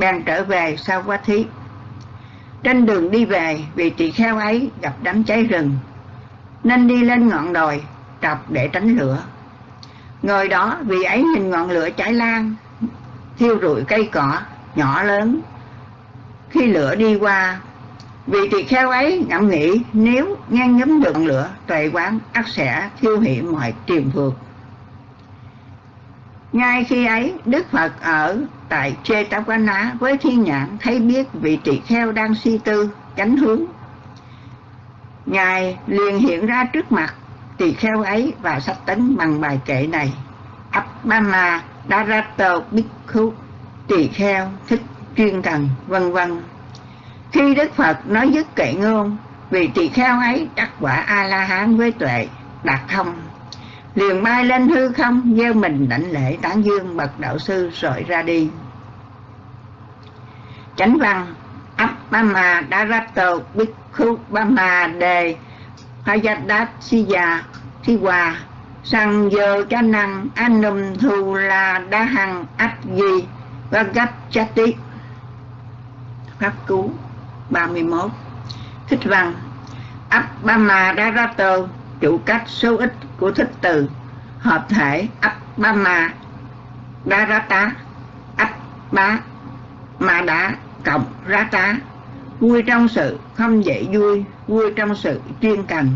bèn trở về sau quá thí trên đường đi về, vị tỳ kheo ấy gặp đám cháy rừng. Nên đi lên ngọn đồi, trọc để tránh lửa. Ngồi đó, vị ấy nhìn ngọn lửa cháy lan, thiêu rụi cây cỏ nhỏ lớn. Khi lửa đi qua, vị tỳ kheo ấy ngẫm nghĩ, nếu ngang ngấm được ngọn lửa, tuệ quán ắt sẽ thiêu hủy mọi triền vượt ngay khi ấy, đức phật ở tại Chetavana với thiên nhãn thấy biết vị tỳ kheo đang suy tư, chánh hướng. Ngài liền hiện ra trước mặt tỳ kheo ấy và sách tấn bằng bài kệ này. Abhama Darato Bhikkhu, tỳ kheo thích chuyên cần vân vân. Khi đức phật nói dứt kệ ngôn vì tỳ kheo ấy đắc quả a la hán với tuệ, đạt thông liền bay lên hư không gieo mình đảnh lễ tán dương bậc đạo sư rồi ra đi. Chánh văn Abhama Darato ba ma Đề Hayadat Siya Thiwa Sang Dơ Cha Năng Anum Thu La Đa Hằng Ách Di Vagat Chati Pháp Cú 31 Thích Văn Abhama Darato chủ cách số ít của thích từ, hợp thể Abhama Darata Abba Ma Đá cộng Rata. Vui trong sự không dễ vui vui trong sự chuyên cần.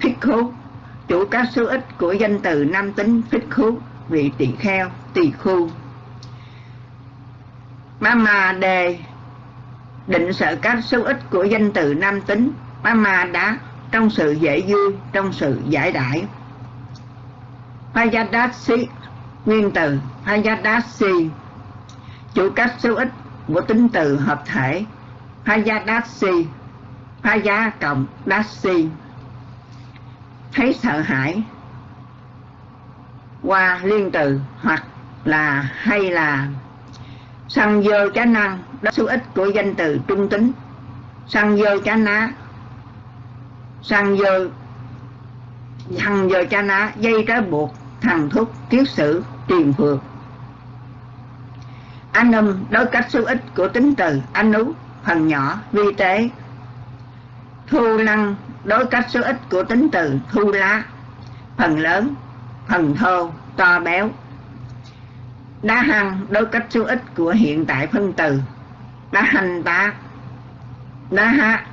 Phích khú, chủ các số ít của danh từ nam tính phích khú, vị tỳ kheo, tỳ khu. Mama đề định sợ các số ít của danh từ nam tính Mama đã trong sự dễ vui trong sự giải đãi. Payadasi, nguyên từ Payadasi, chủ cách số ít của tính từ hợp thể. Payadasi, Paya cộng Dasi. Thấy sợ hãi qua liên từ hoặc là hay là. Sang dơ chá năng đó số ít của danh từ trung tính. Sang dơ chá ná sang dơ thằng dơ cha ná dây trái buộc thằng thúc kiết sử tiền phược anh âm đối cách số ít của tính từ anh ú, phần nhỏ, vi tế. Thu năng đối cách số ít của tính từ thu lá, phần lớn, phần thô, to béo. Đá hăng đối cách số ít của hiện tại phân từ. Đá hành tá đá hát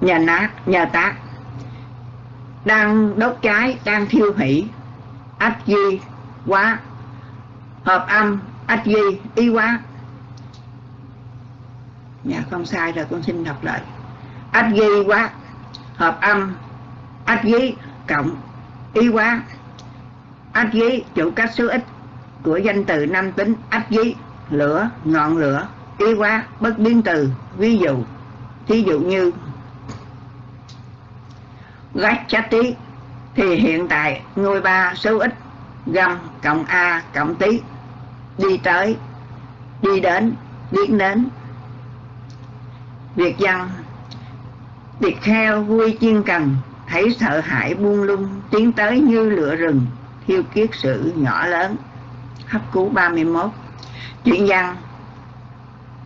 nhà nát, nhà tác đang đốt cháy, đang thiêu hủy. Ách di quá. Hợp âm, ách di y quá. Dạ không sai rồi, con xin đọc lại. Ách di quá. Hợp âm, ách di cộng y quá. Ách di, chủ các số ít của danh từ nam tính ách di, lửa, ngọn lửa, y quá, bất biến từ, ví dụ. Thí dụ như gách chát tí. Thì hiện tại ngôi ba số ít, găm cộng a cộng tí, đi tới, đi đến biến đến. Việc dân, việc kheo vui chiên cần, thấy sợ hãi buông lung, tiến tới như lửa rừng, thiêu kiết sự nhỏ lớn. Hấp cú 31 chuyện văn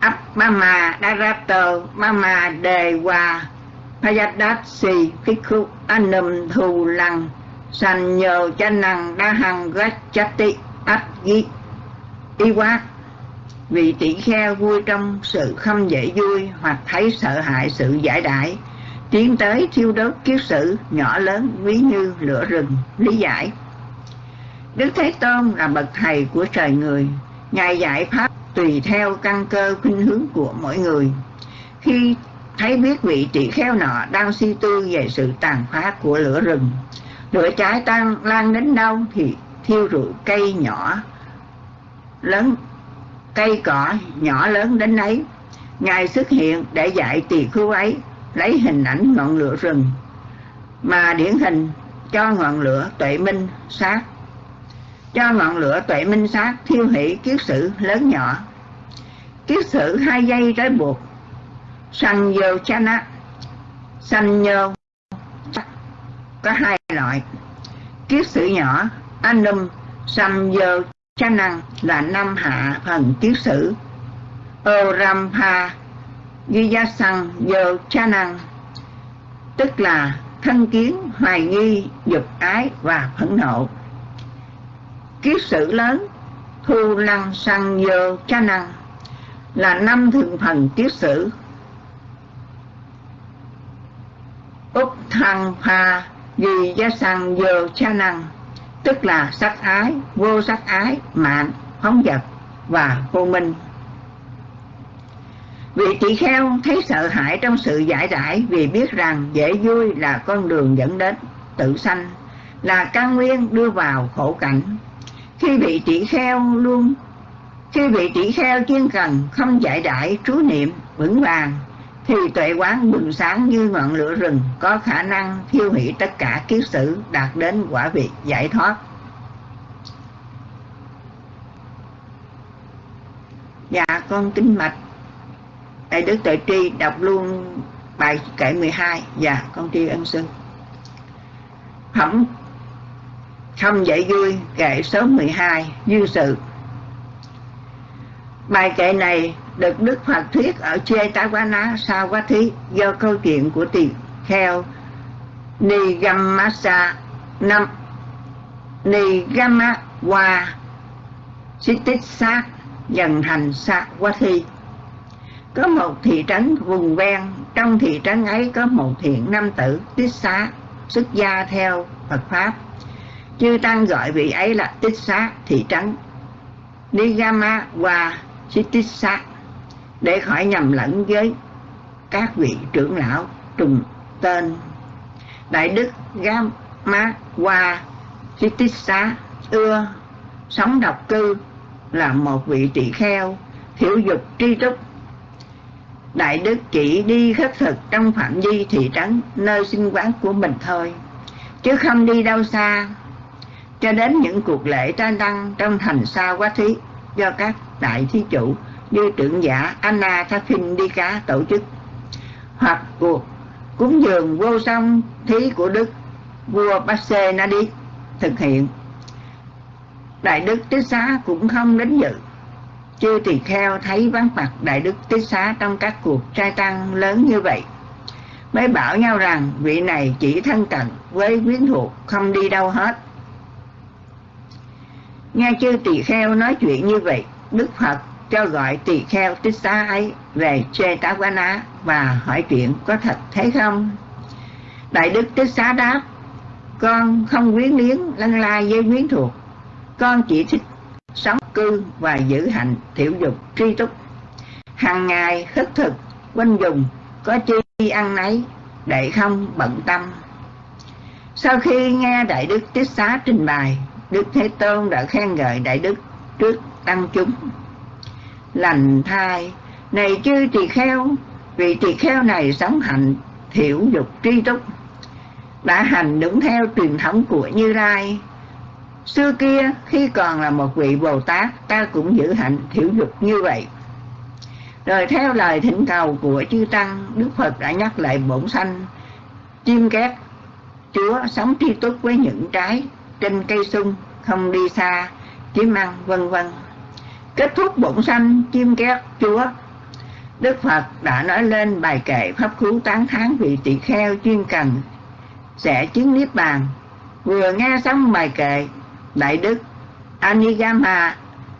ấp mama darato mama đề hòa Payadasi Pikhu Anam Thù Lăng, Sành nhờ cha năng đa hằng gách chati ách ghi y Quát vì tỷ kheo vui trong sự không dễ vui hoặc thấy sợ hãi sự giải Đại tiến tới thiêu đốt kiết sử nhỏ lớn ví như lửa rừng, lý giải. Đức thế tôn là bậc thầy của trời người, ngài giải pháp tùy theo căn cơ khuynh hướng của mỗi người. Khi thấy biết vị tỷ kheo nọ đang suy tư về sự tàn phá của lửa rừng. Lửa cháy tan lan đến đâu thì thiêu rụi cây nhỏ lớn, cây cỏ nhỏ lớn đến ấy. Ngài xuất hiện để dạy tỳ khưu ấy, lấy hình ảnh ngọn lửa rừng mà điển hình cho ngọn lửa tuệ minh sát. Cho ngọn lửa tuệ minh sát thiêu hủy kiết sử lớn nhỏ. Kiết sử hai dây trói buộc sanh vô chana sanh vô có hai loại. Kiết sử nhỏ anum sanh vô cha năng là năm hạ phần tiết sử. Orampa Giyasang vô cha năng tức là thân kiến, hoài nghi, dục ái và phẫn nộ. Kiết sử lớn Thu năng Sang vô cha năng là năm thượng phần kiết sử. Úc Thăng hà Vì Gia sàng dờ cha năng tức là sắc ái, vô sắc ái, mạng, phóng vật và vô minh. Vị tỳ kheo thấy sợ hãi trong sự giải rãi vì biết rằng dễ vui là con đường dẫn đến tự sanh, là căn nguyên đưa vào khổ cảnh. Khi vị tỷ kheo luôn khi vị tỷ kheo chuyên cần không giải đãi trú niệm vững vàng thì tuệ quán bừng sáng như ngọn lửa rừng, có khả năng thiêu hủy tất cả kiết sử, đạt đến quả vị giải thoát. Dạ con kính mạch. Đại đức tuệ tri đọc luôn bài kệ 12 dạ con tri ân sư. Phẩm không dạy vui, kệ số 12 dư sự. Bài kệ này được Đức Phật thuyết ở Chê Tá Quá Ná Quá do câu chuyện của tỳ kheo Nigamasa năm Nigama Wa Sitissa dần thành Sa Quá Thi có một thị trấn vùng ven, trong thị trấn ấy có một thiện nam tử tích xá, xuất gia theo Phật Pháp. Chư Tăng gọi vị ấy là tích xá thị trấn. Nigama Wa Sitissa để khỏi nhầm lẫn với các vị trưởng lão trùng tên. Đại đức Gamma Wa Sitissa ưa sống độc cư là một vị tỳ kheo hiểu dục tri túc. Đại đức chỉ đi khất thực trong phạm vi thị trấn, nơi sinh quán của mình thôi, chứ không đi đâu xa. Cho đến những cuộc lễ trai đăng trong thành sa quá thí do các đại thí chủ như trưởng giả Anna Thaphin đi cá tổ chức. Hoặc cuộc cúng dường vô song thí của Đức vua Basse Nadi thực hiện. Đại Đức Tích Xá cũng không đến dự. Chư tỳ kheo thấy vắng mặt Đại Đức Tích Xá trong các cuộc trai tăng lớn như vậy, Mới bảo nhau rằng vị này chỉ thân cận với quyến thuộc không đi đâu hết. Nghe chư tỳ kheo nói chuyện như vậy, Đức Phật cho gọi tỳ kheo tích xá ấy về chê tá quá ná và hỏi chuyện có thật thế không? Đại đức tích xá đáp, con không quyến liếng lân la với quyến thuộc. Con chỉ thích sống cư và giữ hạnh thiểu dục tri túc. Hàng ngày khất thực, quanh dùng có chi ăn nấy, để không bận tâm. Sau khi nghe đại đức tiết xá trình bày, đức thế tôn đã khen ngợi đại đức trước tăng chúng lành thai. Này chư tỳ kheo, vì tỳ kheo này sống hạnh, thiểu dục tri túc, đã hành đúng theo truyền thống của như lai. Xưa kia, khi còn là một vị bồ tát, ta cũng giữ hạnh thiểu dục như vậy. Rồi theo lời thỉnh cầu của chư tăng, đức phật đã nhắc lại bổn sanh, chim két, chúa sống tri túc với những trái trên cây sung, không đi xa, kiếm ăn, vân vân kết thúc bổn sanh, chim két, chúa. Đức phật đã nói lên bài kệ pháp cứu tán Tháng vị tỳ kheo chuyên cần. Sẽ chứng niết bàn. Vừa nghe xong bài kệ, đại đức anigama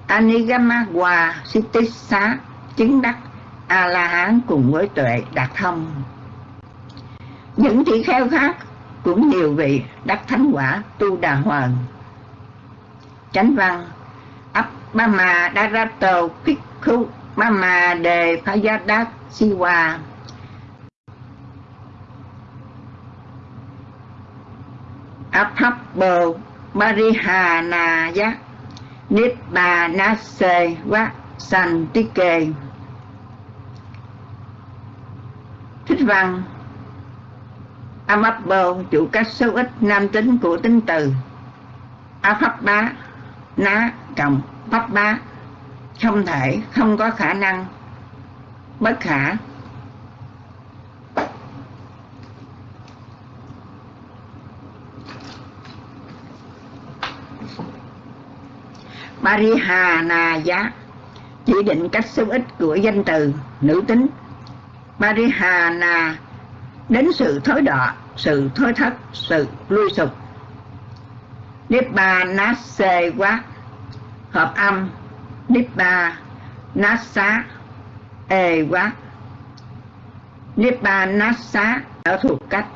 anigama hòa sittisa chứng đắc a la hán cùng với tuệ đạt thông. Những tỷ kheo khác cũng nhiều vị đắc thánh quả tu đà hoàng chánh văn Mama Darato Pikhu Mama Đề Phayadat Siwa. Aphabbo Marihanaya Nibbanase Vá Santike. Thích văn Amabbo chủ các số ít, nam tính của tính từ. Aphabba ná cộng pháp bá không thể không có khả năng. Bất khả. Parihanaya. Chỉ định cách xung ích của danh từ nữ tính. Parihana đến sự thối đọa, sự thối thất, sự lui sụp. Nippanase quá hợp âm Nipa Nasa Ewa Nipa Nasa, ở thuộc cách.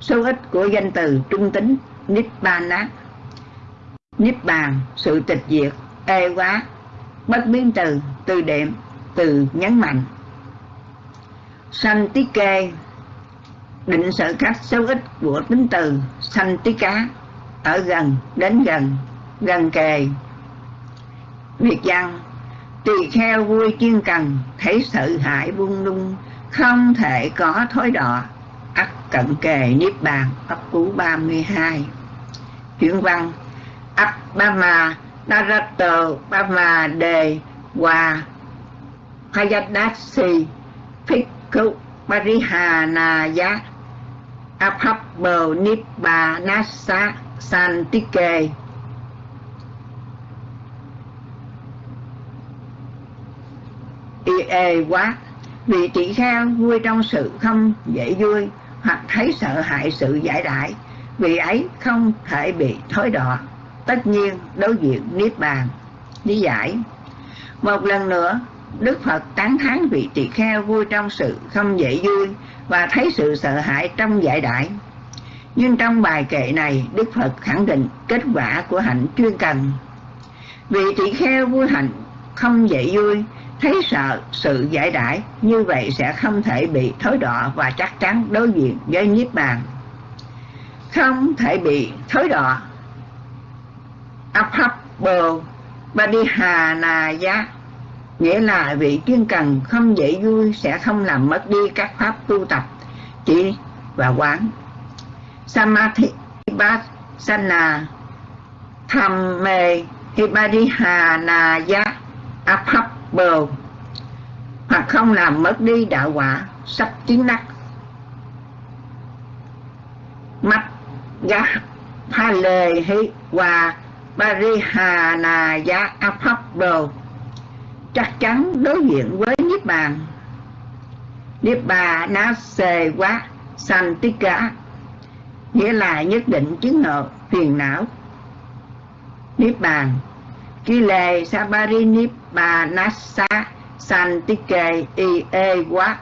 Số ít của danh từ trung tính Nippana Nibbàn sự tịch diệt, ê quá. Bất biến từ từ đệm, từ nhấn mạnh. Sanh tí kê định sự cách số ít của tính từ sanh tí cá ở gần, đến gần gần kề việc rằng tỳ kheo vui chuyên cần, thấy sự hại buông lung, không thể có thối đọ. Ắt cận kề niết bàn ấp cú 32 chuyển văn ấp ba ma narator ba ma Đề Hòa Hayadasi Phikku Parihanaya Abhabbo Nibbanasa Santike y ê, quá. Vì chị kheo vui trong sự không dễ vui, hoặc thấy sợ hại sự giải đại vì ấy không thể bị thối đọa. Tất nhiên, đối diện niết bàn. Lý giải. Một lần nữa, đức phật tán thán vị tỳ kheo vui trong sự không dễ vui và thấy sự sợ hãi trong giải đại nhưng trong bài kệ này, đức phật khẳng định kết quả của hạnh chuyên cần. Vị tỳ kheo vui hạnh không dễ vui thấy sợ, sự giải đãi, như vậy sẽ không thể bị thối đọa và chắc chắn đối diện với niết bàn. Không thể bị thối đọa Abhabbo Badihanaya nghĩa là vị chuyên cần không dễ vui, sẽ không làm mất đi các pháp tu tập, chỉ và quán. Samadhi vipassana Tham mê Hibadihanaya bờ. Hoặc không làm mất đi đạo quả, sắp chứng đắc. Mắt gá pha lê hi và apap bờ chắc chắn đối diện với Niết Bàn. Niết Bà Nase Quá Santika nghĩa là nhất định chứng ngộ phiền não. Niết Bàn Kile Sabari Niết Bà Nasa Santike ie Quá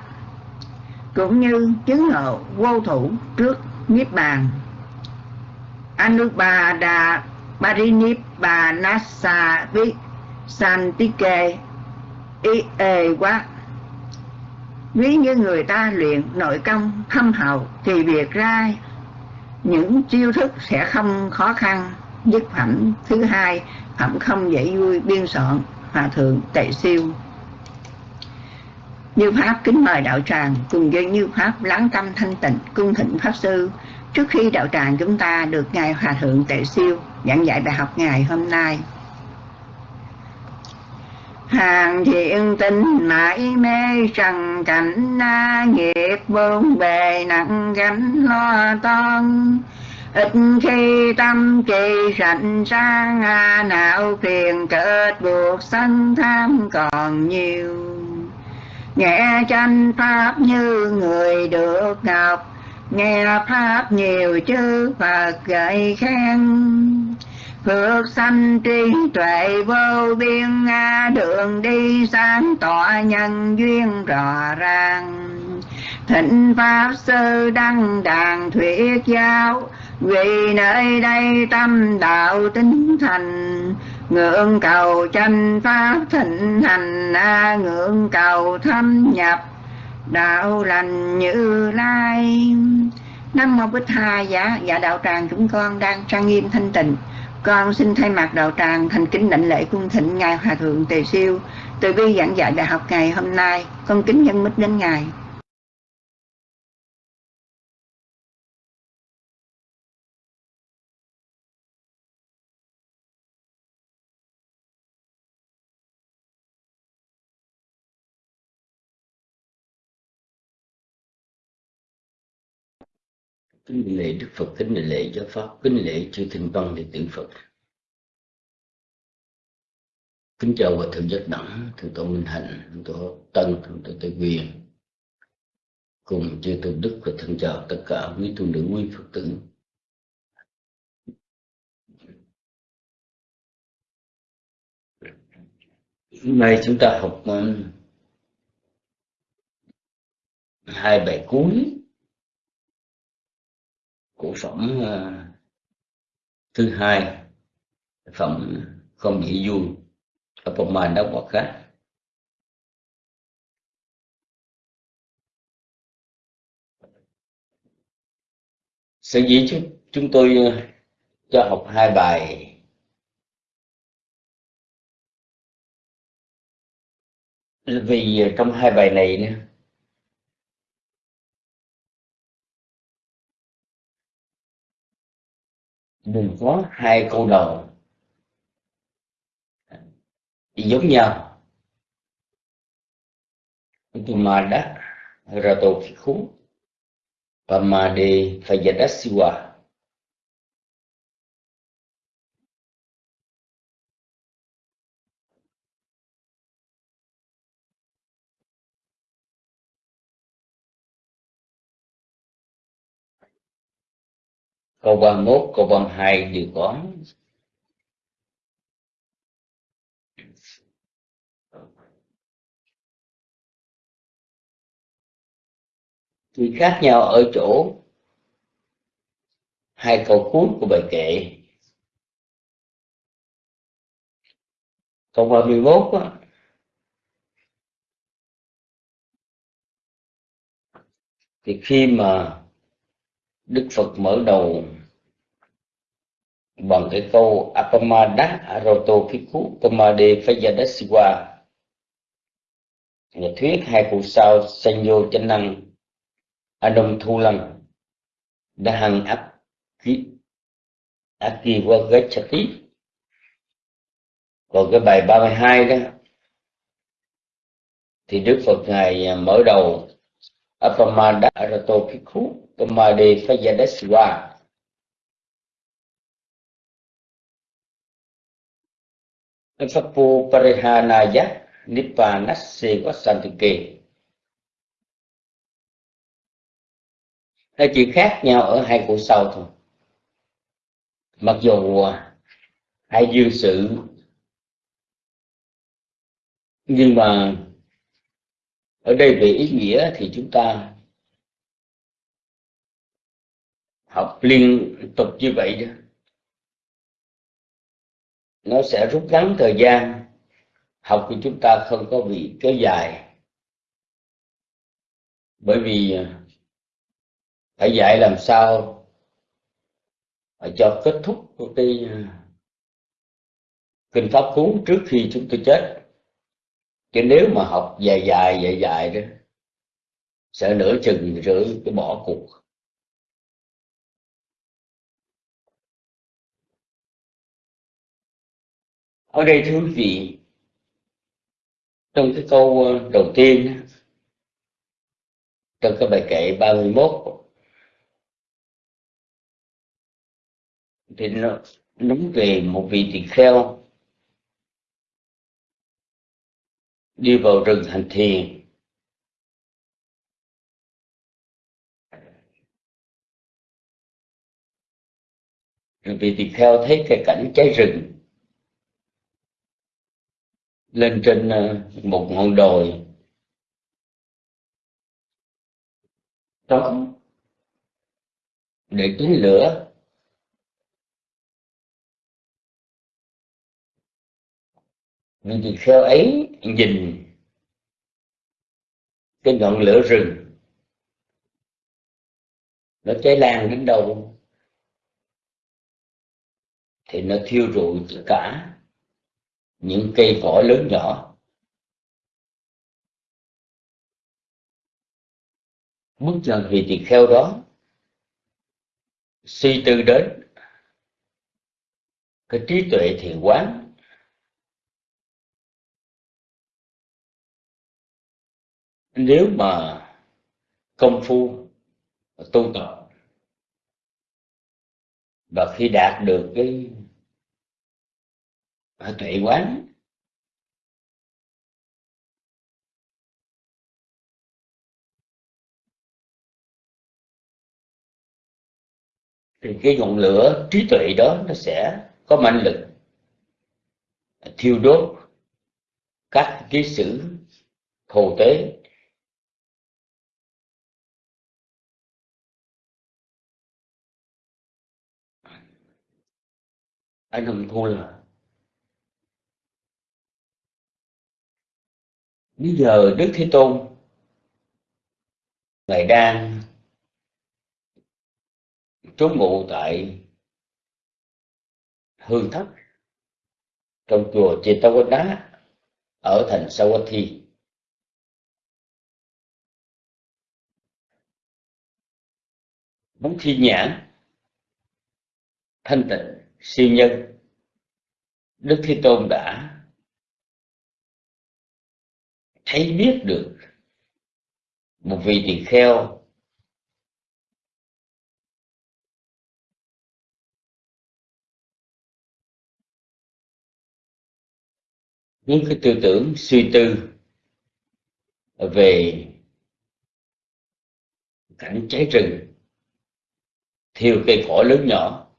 cũng như chứng ngộ vô thủ trước Niết Bàn. Anupada Parinippanasa vi, Santike ie quá Ví như người ta luyện nội công thâm hậu Thì việc ra, những chiêu thức sẽ không khó khăn. Dứt phẩm thứ hai, Phẩm không dễ vui, biên soạn. Hòa thượng tệ siêu. Như Pháp kính mời đạo tràng Cùng với Như Pháp lắng tâm thanh tịnh, Cung thịnh Pháp Sư. Trước khi đạo tràng chúng ta được Ngài Hòa Thượng Tệ Siêu giảng dạy bài học ngày hôm nay. Hàng thiện tinh mãi mê trần cảnh, na nghiệp bốn bề nặng gánh lo toan ít khi tâm trì rảnh sang hà não phiền kết buộc sanh tham còn nhiều. Nghe tranh pháp như người được ngọc nghe pháp nhiều chư phật gợi khen. Phước sanh trí tuệ vô biên đường đi sáng tỏ nhân duyên rõ ràng. Thịnh pháp sư đăng đàn thuyết giáo vì nơi đây tâm đạo tinh thành, ngưỡng cầu chân pháp thịnh hành ngưỡng cầu thâm nhập, đạo lành như lai. Năm mô bích hai dạ dạ đạo tràng chúng con đang trang nghiêm thanh tịnh. Con xin thay mặt đạo tràng thành kính đảnh lễ cung thịnh ngài hòa thượng tề siêu. Từ bi giảng dạy đại học ngày hôm nay, con kính nhân mít đến ngài. Kính lễ đức phật kính lễ giáo pháp kính lễ chư thiên văn đệ tử phật Kính chào và thượng giác đẳng, thượng tổ Minh Hạnh, thượng tổ Tân, thượng tổ Tây Quyền. Cùng chư tôn đức và thân chào tất cả quý tu nữ quý Phật tử. Hôm nay chúng ta học um, hai bài cuối của phẩm ờ, thứ hai phẩm không dễ vui đã hoặc khác sở dĩ chúng, chúng tôi ờ, cho học hai bài. Vì trong hai bài này đừng có hai câu đầu. Giống nhau. Tumada Ratofikhu Pamade Fayadasiwa câu 31, câu 32 đều có. Chỉ khác nhau ở chỗ hai câu cuối của bài kệ. Câu 31 á, thì khi mà Đức Phật mở đầu bằng cái câu Apamada Aroto Piku Pamade Phayadasiwa. Nhà thuyết hai cụ sao Sanyo Chánh Năng Adom Thu Lăng đã hằng áp Akiwa còn cái bài 32 đó, thì Đức Phật Ngài mở đầu Apamada Arato Piku Pamade Fayadasiwa Fapu Parihanaya Nippanase Vasantike Nó chỉ khác nhau ở hai cụ sau thôi. Mặc dù à, hai dư sự, Nhưng mà ở đây về ý nghĩa thì chúng ta học liên tục như vậy đó, nó sẽ rút ngắn thời gian. Học của chúng ta không có bị kéo dài. Bởi vì à, phải dạy làm sao cho kết thúc cái à, kinh pháp cú trước khi chúng tôi chết. Chứ nếu mà học dài dài dài dài đó, sẽ nửa chừng rưỡi cái bỏ cuộc. Ở đây thưa quý vị trong cái câu ờ, đầu tiên trong cái bài kệ 31 thì nó nói về một vị tỳ kheo đi vào rừng hành thiền. Rồi vị tỳ kheo thấy cái cảnh cháy rừng lên trên ờ, một ngọn đồi. Trống để túi lửa. Vì tỳ kheo ấy nhìn cái ngọn lửa rừng. Nó cháy lan đến đâu? Thì nó thiêu rụi tất cả những cây cỏ lớn nhỏ. Bước chân vị tỳ kheo đó suy tư đến cái trí tuệ thiền quán. Nếu mà công phu tu tập, và khi đạt được cái và tuệ quán. Thì cái ngọn lửa trí tuệ đó nó sẽ có mạnh lực thiêu đốt các cái sự thù tế. Anh hùng thua là bây giờ đức thế tôn ngài đang trú ngụ tại hương thất trong chùa Chetawada ở thành Sawathi. Muốn thi nhãn thanh tịnh siêu nhân, Đức Thế Tôn đã thấy biết được một vị tỳ kheo những cái tư tưởng suy tư về cảnh cháy rừng, thiêu cây cỏ lớn nhỏ.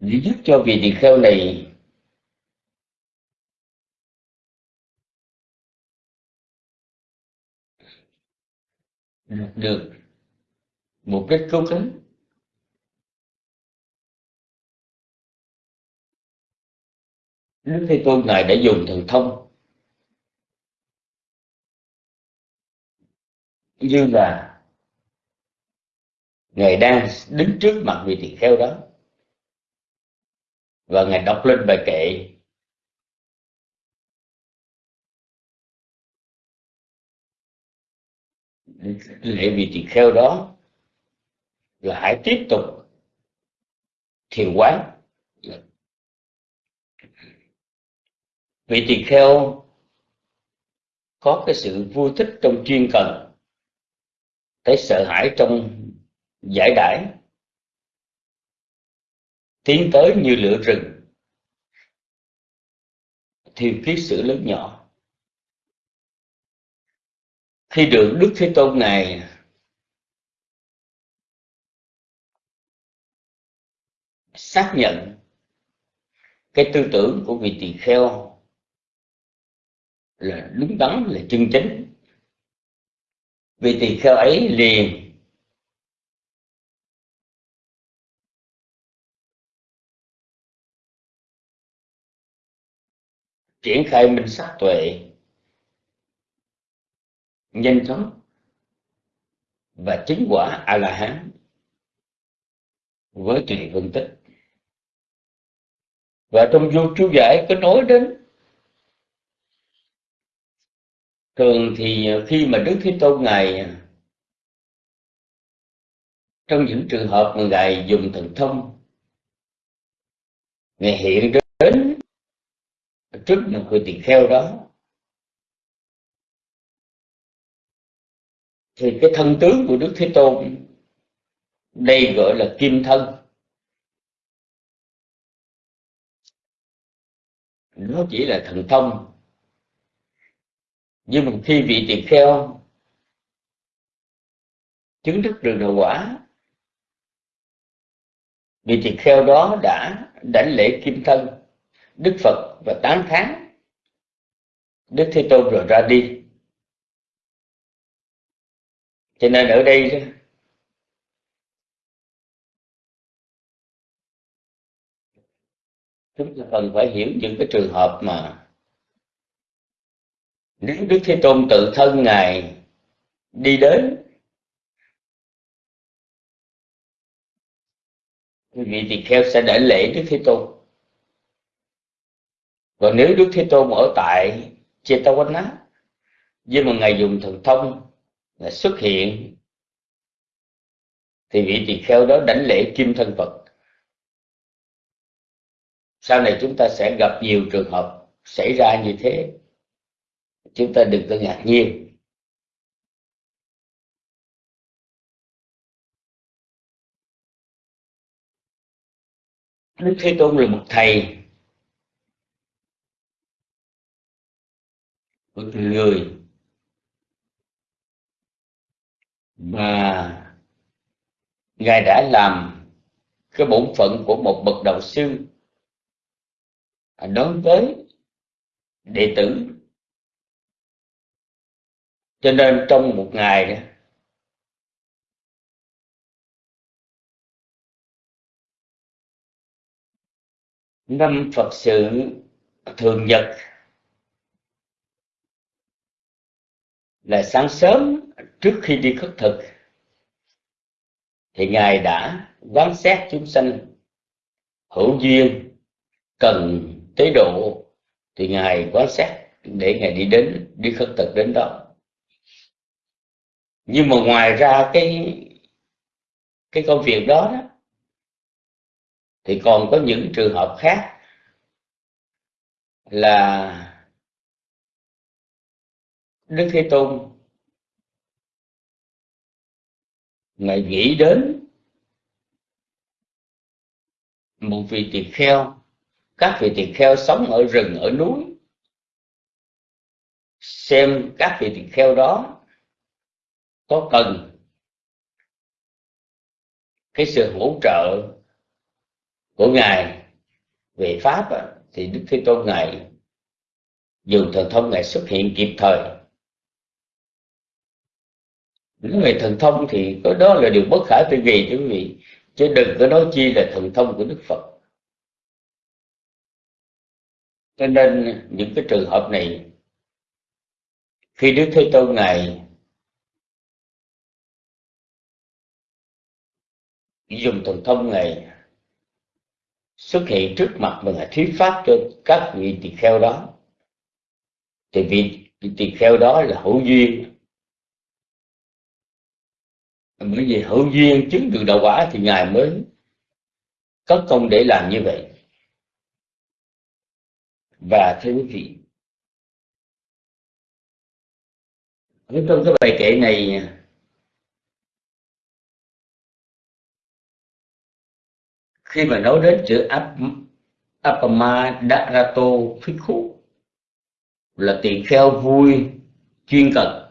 Để giúp cho vị tỳ kheo này được một cách cứu cánh Đức Thế Tôn Ngài đã dùng thần thông, như là Ngài đang đứng trước mặt vị tỳ kheo đó, và Ngài đọc lên bài kệ lệ vị tỳ kheo đó là hãy tiếp tục thiền quán. Vị tỳ kheo có cái sự vui thích trong chuyên cần thấy sợ hãi trong giải đãi, tiến tới như lửa rừng, thiêu kiết sự lớn nhỏ khi được đức thế tôn này xác nhận cái tư tưởng của vị tỳ kheo là đúng đắn, là chân chính. Vị tỳ kheo ấy liền triển khai minh sát tuệ nhanh chóng và chứng quả a la hán với tùy phân tích. Và trong vô chú giải có nói đến thường thì khi mà đức thế tôn ngài, trong những trường hợp mà ngài dùng thần thông, ngài hiện đến trước những người tỳ kheo đó thì cái thân tướng của đức thế tôn đây gọi là kim thân. Nó chỉ là thần thông. Nhưng mà khi vị tỳ kheo chứng đức được đầu quả, vị tỳ kheo đó đã đảnh lễ kim thân, đức phật và tán thán. Đức thế tôn rồi ra đi cho nên ở đây chúng ta cần phải hiểu những cái trường hợp mà nếu đức thế tôn tự thân ngài đi đến, quý vị tỳ kheo sẽ đảnh lễ đức thế tôn. Còn nếu đức thế tôn ở tại Chetawala nhưng mà ngài dùng thần thông là xuất hiện, thì vị tỳ kheo đó đảnh lễ kim thân Phật. Sau này chúng ta sẽ gặp nhiều trường hợp xảy ra như thế. Chúng ta đừng có ngạc nhiên. Đức Thế Tôn là một thầy, một người mà ngài đã làm cái bổn phận của một bậc đạo sư đối với đệ tử. Cho nên trong một ngày năm Phật sự thường nhật là sáng sớm trước khi đi khất thực thì ngài đã quán xét chúng sanh. Hữu duyên cần tế độ thì ngài quán xét để ngài đi đến đi khất thực đến đó. Nhưng mà ngoài ra cái cái công việc đó, đó thì còn có những trường hợp khác là Đức Thế Tôn. Ngài nghĩ đến một vị tỳ kheo. Các vị tỳ kheo sống ở rừng, ở núi. Xem các vị tỳ kheo đó có cần cái sự hỗ trợ của ngài về pháp thì đức thế tôn ngài dùng thần thông ngài xuất hiện kịp thời những người thần thông thì có đó là điều bất khả tư nghị quý vị chứ đừng có nói chi là thần thông của đức phật. Cho nên những cái trường hợp này, khi đức thế tôn ngài dùng thần thông này xuất hiện trước mặt mình là thuyết pháp cho các vị tỳ kheo đó, thì vị tỳ kheo đó là hữu duyên bởi vì hữu duyên chứng được đạo quả thì ngài mới có công để làm như vậy. Và thưa quý vị ở trong cái bài kệ này khi mà nói đến chữ ap, apama darato phích là tỳ kheo vui chuyên cần.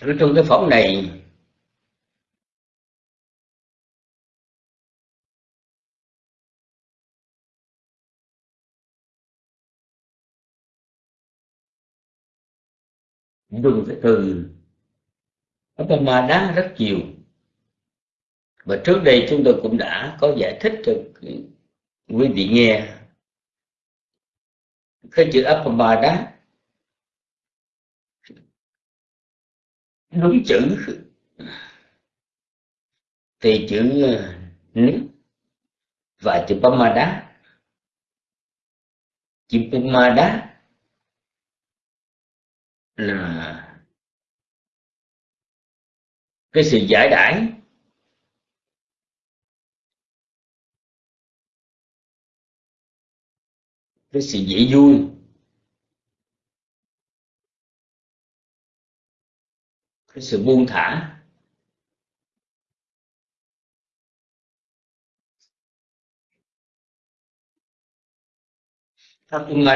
Ở trong cái phóng này dùng cái từ. Apama rất nhiều. Và trước đây chúng tôi cũng đã có giải thích cho quý vị nghe. Cái chữ Apama đúng chữ. Thì chữ ờ, nước và chữ Pamada. Chữ Pamada là cái sự giải đãi cái sự dễ vui. Cái sự buông thả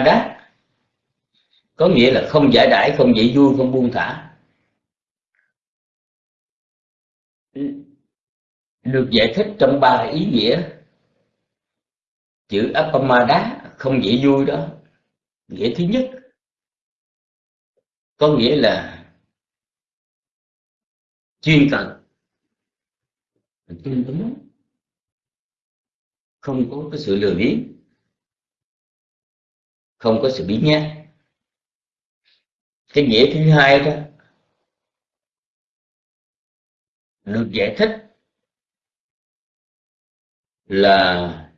đá có nghĩa là không giải đãi, không dễ vui, không buông thả. Được giải thích trong ba ý nghĩa. Chữ Appamada không dễ vui đó. Nghĩa thứ nhất có nghĩa là chuyên cần. Chuyên đúng không có cái sự lừa biếng. Không có sự biến nhé, cái nghĩa thứ hai đó được giải thích là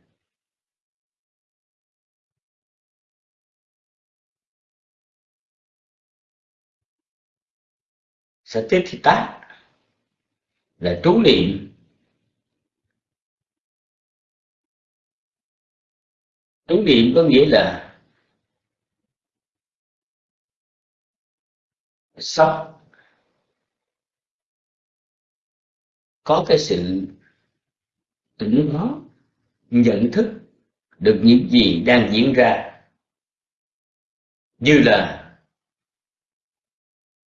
sẽ tiếp thì tác là trú niệm. Trú niệm có nghĩa là sắp có cái sự tỉnh đó nhận thức được những gì đang diễn ra, như là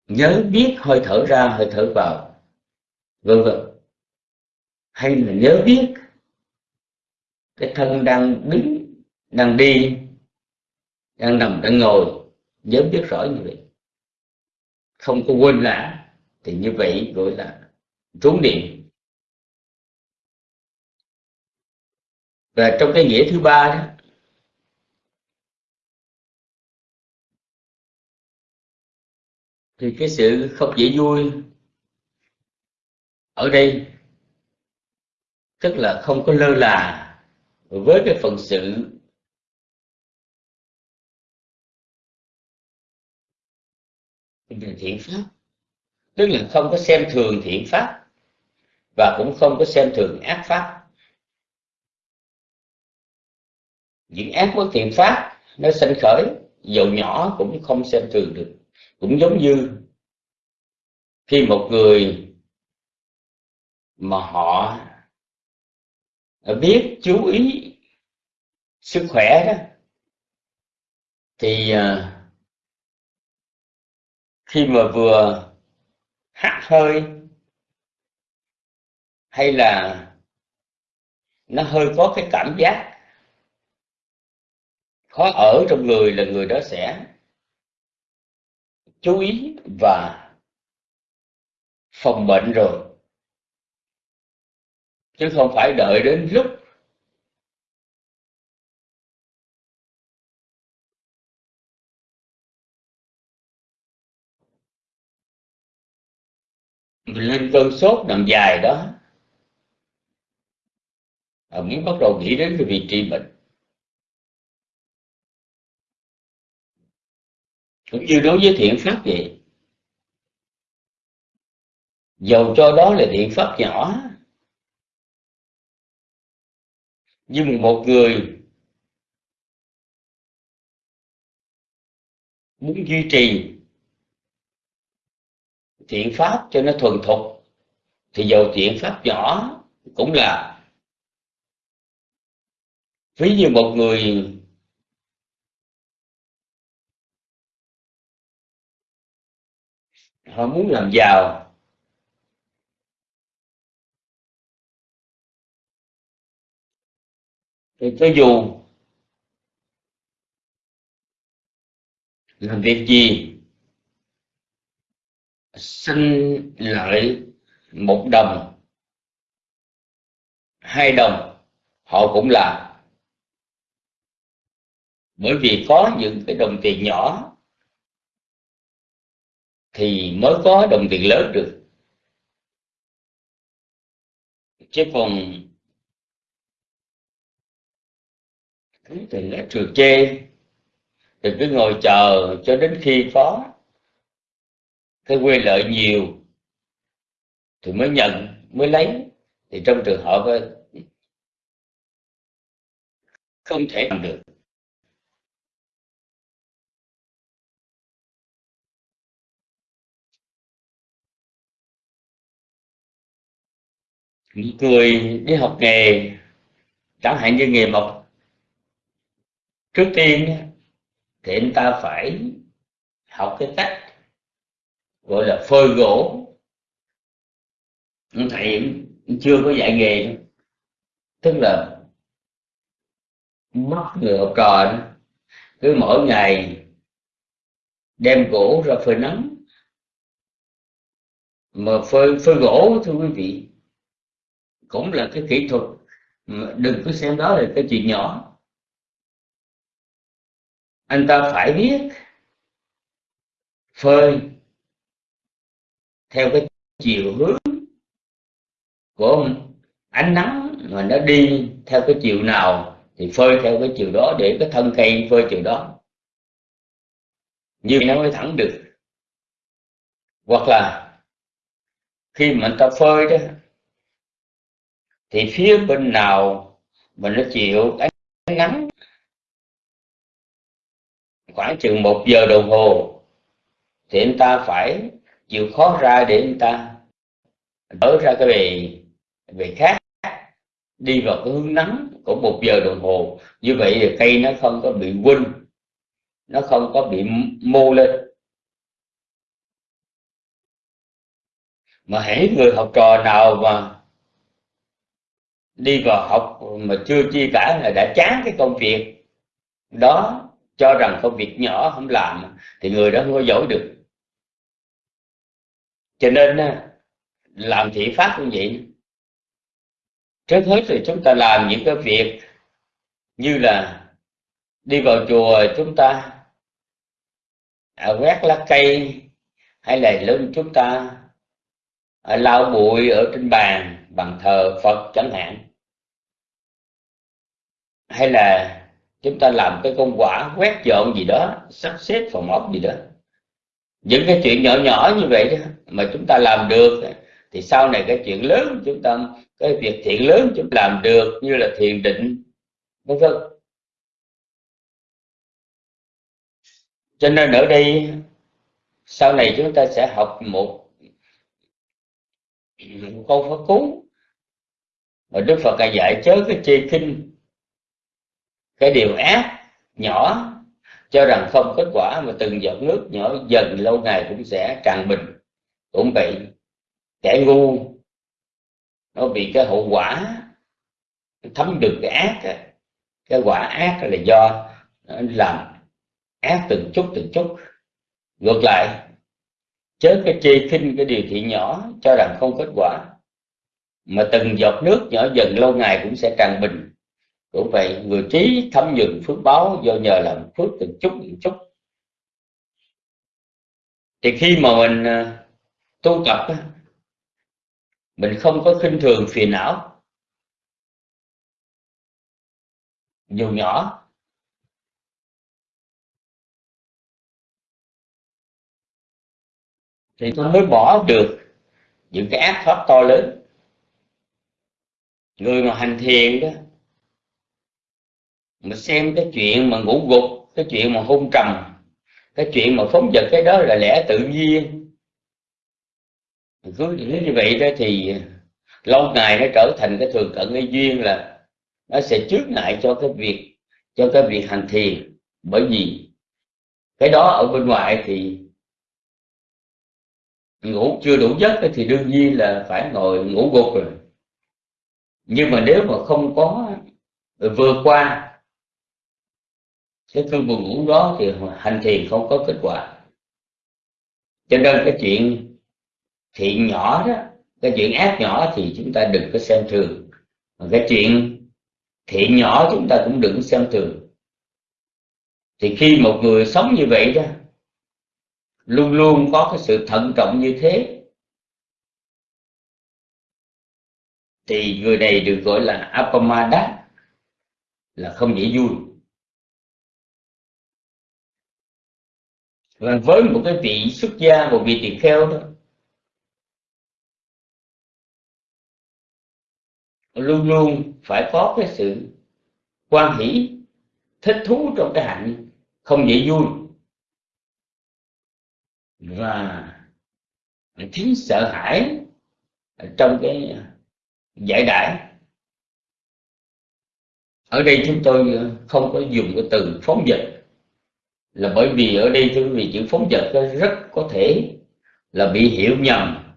nhớ, biết, hơi thở ra, hơi thở vào vân vân hay là nhớ biết cái thân đang đứng, đang đi, đang nằm, đang ngồi, nhớ biết rõ như vậy. Không có quên lãng, thì như vậy gọi là trốn niệm. Và trong cái nghĩa thứ ba đó, thì cái sự không dễ vui ở đây, tức là không có lơ là với cái phần sự thiện pháp. Tức là không có xem thường thiện pháp và cũng không có xem thường ác pháp. Những ác bất thiện pháp, nó sinh khởi, dầu nhỏ cũng không xem thường được. Cũng giống như khi một người mà họ biết chú ý sức khỏe đó, thì à, khi mà vừa hắt hơi, hay là nó hơi có cái cảm giác khó ở trong người là người đó sẽ chú ý và phòng bệnh rồi chứ không phải đợi đến lúc mình lên cơn sốt nằm dài đó. À, mới bắt đầu nghĩ đến cái vị trí bệnh. Cũng như đối với thiện pháp vậy. Dầu cho đó là thiện pháp nhỏ. Nhưng một người muốn duy trì thiện pháp cho nó thuần thục, thì dầu thiện pháp nhỏ cũng là ví như một người họ muốn làm giàu. Thì cho dù làm việc gì sinh lợi một đồng, hai đồng, họ cũng làm bởi vì có những cái đồng tiền nhỏ thì mới có đồng tiền lớn được. Chứ còn thì nó trượt chê. Thì cứ ngồi chờ cho đến khi có. Cái quyền lợi nhiều, thì mới nhận, mới lấy. Thì trong trường hợp ờ, không thể làm được. Những người đi học nghề. Chẳng hạn như nghề mộc trước tiên, thì anh ta phải học cái cách gọi là phơi gỗ. Thầy chưa có dạy nghề tức là mất ngựa học trò cứ mỗi ngày đem gỗ ra phơi nắng. Mà phơi phơi gỗ, thưa quý vị, cũng là cái kỹ thuật đừng có xem đó là cái chuyện nhỏ anh ta phải biết phơi theo cái chiều hướng của ánh nắng mà nó đi theo cái chiều nào thì phơi theo cái chiều đó để cái thân cây phơi chiều đó. Như nó mới thẳng được. Hoặc là khi mà anh ta phơi đó, thì phía bên nào mà nó chịu ánh nắng khoảng chừng một giờ đồng hồ, thì anh ta phải chịu khó ra để anh ta đỡ ra cái bề bề khác, đi vào cái hướng nắng của một giờ đồng hồ. Như vậy thì cây nó không có bị quinh nó không có bị mô lên. Mà hãy người học trò nào mà đi vào học mà chưa chi cả là đã chán cái công việc đó cho rằng công việc nhỏ không làm thì người đó không có giỏi được. Cho nên à, làm thị pháp cũng vậy. Trước hết thì chúng ta làm những cái việc như là đi vào chùa chúng ta à, quét lá cây hay là lưng chúng ta à, lau bụi ở trên bàn bằng thờ Phật chẳng hạn. Hay là chúng ta làm cái công quả quét dọn gì đó sắp xếp phòng ốc gì đó. Những cái chuyện nhỏ nhỏ như vậy đó mà chúng ta làm được thì sau này cái chuyện lớn chúng ta cái việc thiện lớn chúng ta làm được như là thiền định vân vân. Cho nên ở đây sau này chúng ta sẽ học một, một câu pháp cú mà Đức Phật dạy chớ cái chê kinh cái điều ác, nhỏ, cho rằng không kết quả mà từng giọt nước nhỏ dần lâu ngày cũng sẽ tràn bình, cũng bị kẻ ngu. Nó bị cái hậu quả, thấm được cái ác cái quả ác là do làm ác từng chút từng chút. Ngược lại, chớ cái chê khinh cái điều thiện nhỏ, cho rằng không kết quả, mà từng giọt nước nhỏ dần lâu ngày cũng sẽ tràn bình cũng vậy, người trí thâm nhuần phước báo do nhờ làm phước từng chút từng chút. Thì khi mà mình à, tu tập mình không có khinh thường phiền não. Dù nhỏ, thì tôi mới bỏ được những cái ác pháp to lớn. Người mà hành thiền đó mà xem cái chuyện mà ngủ gục, cái chuyện mà hôn trầm, cái chuyện mà phóng vật cái đó là lẽ tự nhiên. Cứ như vậy đó thì lâu ngày nó trở thành cái thường cận cái duyên là nó sẽ trước ngại cho cái việc, cho cái việc hành thiền. Bởi vì cái đó ở bên ngoài thì ngủ chưa đủ giấc thì đương nhiên là phải ngồi ngủ gục rồi. Nhưng mà nếu mà không có vượt qua cái cơn buồn ngủ đó thì hành thiền không có kết quả. Cho nên cái chuyện thiện nhỏ đó, cái chuyện ác nhỏ thì chúng ta đừng có xem thường. Cái chuyện thiện nhỏ chúng ta cũng đừng xem thường. Thì khi một người sống như vậy đó, luôn luôn có cái sự thận trọng như thế, thì người này được gọi là apamada là không dễ vui. Và với một cái vị xuất gia, một vị tỳ kheo đó, luôn luôn phải có cái sự quan hỷ, thích thú trong cái hạnh không dễ vui. Và thiếu sợ hãi trong cái giải đãi. Ở đây chúng tôi không có dùng cái từ phóng dịch là bởi vì ở đây, thưa quý vị, chữ phóng dật rất có thể là bị hiểu nhầm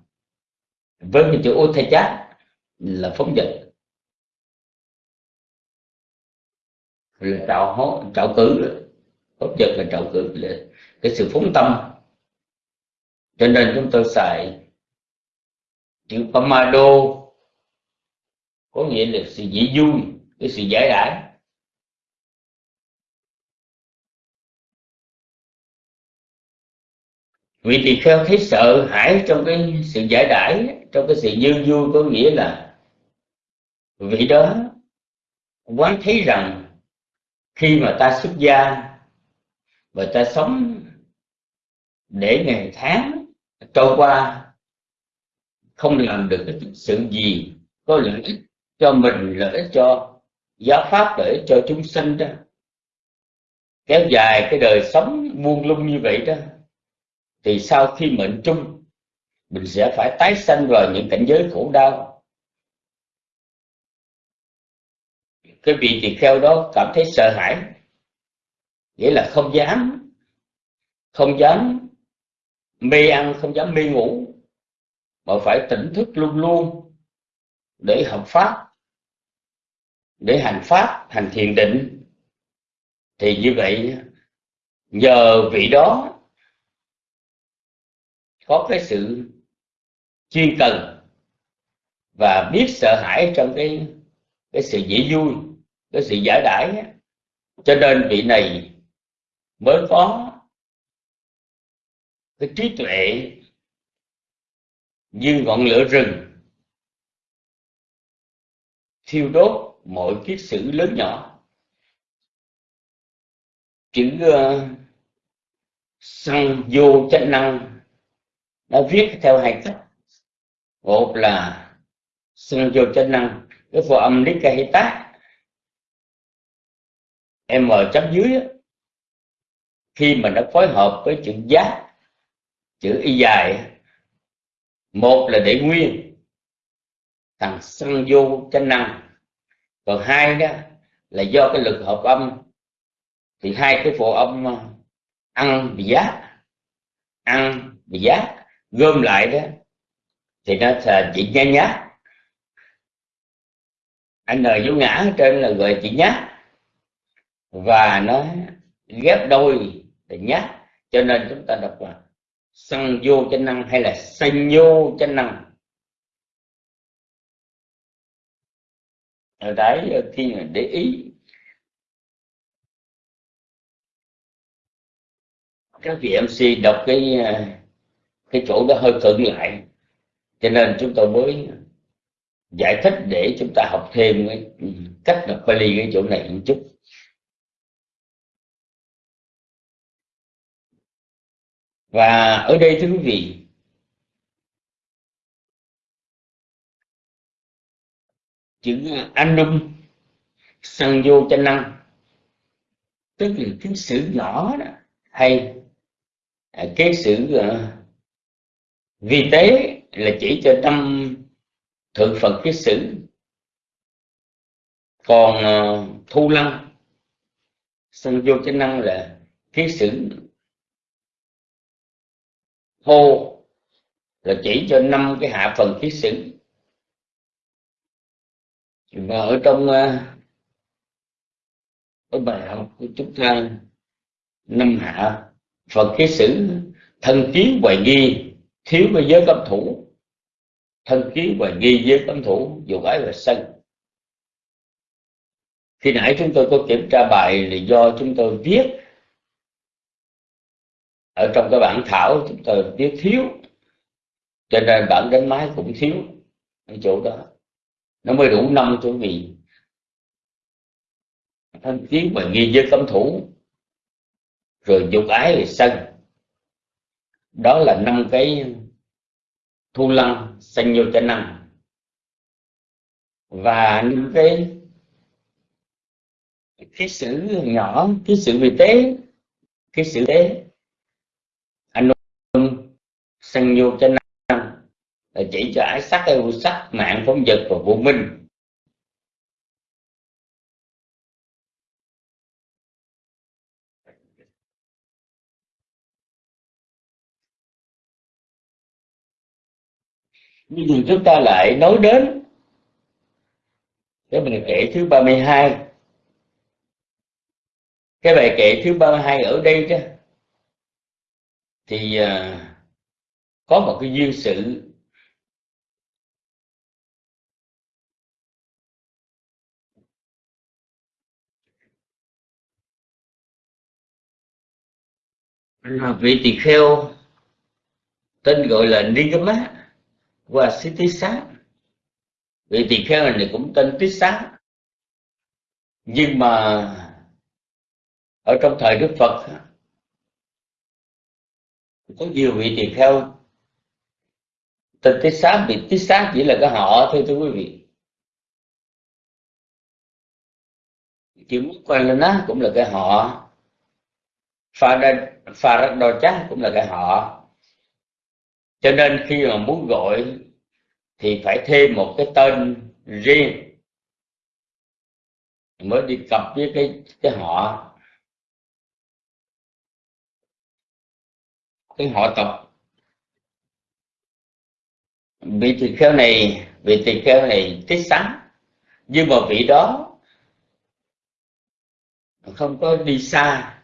với cái chữ ô thay chát là phóng dật là trạo hó trạo cử. Phóng dật là trạo cử, là cái sự phóng tâm. Cho nên chúng tôi xài chữ pamado, có nghĩa là sự dễ vui, cái sự giải đãi vị tỳ kheo thấy sợ hãi trong cái sự giải đãi, trong cái sự dư vui có nghĩa là vị đó quán thấy rằng khi mà ta xuất gia và ta sống để ngày tháng trôi qua, không làm được cái sự gì có lợi ích cho mình, lợi ích cho giáo pháp, lợi ích cho chúng sinh đó. Kéo dài cái đời sống buông lung như vậy đó thì sau khi mệnh trung, mình sẽ phải tái sanh vào những cảnh giới khổ đau. Cái vị tỳ kheo đó cảm thấy sợ hãi. Nghĩa là không dám không dám mê ăn, không dám mê ngủ, mà phải tỉnh thức luôn luôn để học pháp, để hành pháp, hành thiền định. Thì như vậy, nhờ vị đó có cái sự chuyên cần và biết sợ hãi trong cái cái sự dễ vui cái sự giải đãi cho nên vị này mới có cái trí tuệ như ngọn lửa rừng thiêu đốt mọi kiết sử lớn nhỏ. Chữ ờ, uh, xăng vô chánh năng nó viết theo hai cách một là sinh vô chân năng, cái phụ âm nikahita m chấm dưới khi mà nó phối hợp với chữ giá chữ y dài một là để nguyên, thằng sân vô chánh năng. Còn hai đó là do cái lực hợp âm, thì hai cái phụ âm ờ, ăn bị giá ăn bị giá gom lại đó, thì nó là chỉ nhá nhá. Anh n vô ngã ở trên là gọi chỉ nhá. Và nó ghép đôi để nhá, cho nên chúng ta đọc là sân vô chân năng hay là sanh vô chân năng. Ở đấy khi mà để ý, các vị MC đọc cái à, cái chỗ đó hơi cận lại. Cho nên chúng tôi mới giải thích để chúng ta học thêm cái cách đọc Pali cái chỗ này một chút. Và ở đây thưa quý vị chữ anum sân vô chân năng tức là cái sự nhỏ đó hay cái sự uh, vi tế là chỉ cho tâm thượng phật kiết sử. Còn uh, thu lăng sân vô chức năng là kiết sử. Hô là chỉ cho năm cái hạ phần kiết sử. Và ở trong uh, cái bài học của chúng ta năm hạ phần kiết sử thân kiến hoài nghi thiếu về giới cấm thủ, thân kiến và nghi giới cấm thủ, dù ái và sân. Khi nãy chúng tôi có kiểm tra bài là do chúng tôi viết. Ở trong cái bản thảo chúng tôi viết thiếu, cho nên bản đánh máy cũng thiếu ở chỗ đó. Nó mới đủ năm chỗ vì thân kiến và nghi giới cấm thủ, rồi dục ái về sân đó là năm cái thu lăng sanh nhiều cho năng và những cái cái sự nhỏ, cái sự vị tế cái sự tế anh sanh nhiều cho năng là chỉ cho ái sắc ưu sắc mạng phóng vật và vô minh. Bây giờ chúng ta lại nói đến cái bài kệ thứ 32 cái bài kệ thứ 32 ở đây đó, thì à, có một cái duyên sự. Là vị tỳ kheo, tên gọi là Nigama và sĩ tí xá vị tỳ kheo này cũng tên tí xá nhưng mà ở trong thời đức phật, có nhiều vị tỳ kheo tên tí xá vị tí xá chỉ là cái họ thôi, thưa quý vị. Chữ quan lên á cũng là cái họ. Pha đa pha rắc đo cũng là cái họ cho nên khi mà muốn gọi thì phải thêm một cái tên riêng mới đi cặp với cái cái họ. Cái họ tộc. Vị tỳ kheo này, vị tỳ kheo này tích sáng nhưng mà vị đó không có đi xa,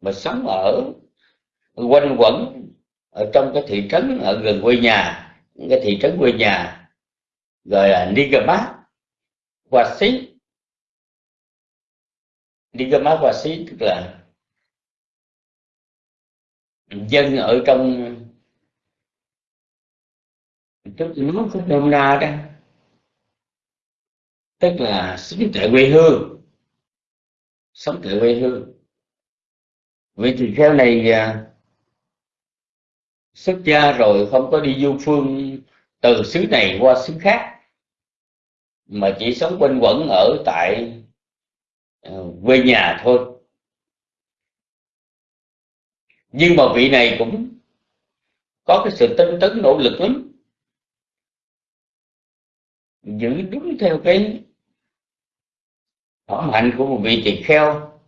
mà sống ở quanh quẩn ở trong cái thị trấn ở gần quê nhà, cái thị trấn quê nhà gọi là Nigamat Wasi Nigamat Wasi tức là dân ở trong, tức nó có nôm na đó, tức là sống tại quê hương, sống tại quê hương. Vì thì theo này à, xuất gia rồi không có đi du phương từ xứ này qua xứ khác, mà chỉ sống quanh quẩn ở tại ờ, quê nhà thôi. Nhưng mà vị này cũng có cái sự tinh tấn, nỗ lực lắm, giữ đúng theo cái phẩm hạnh của một vị tỳ kheo.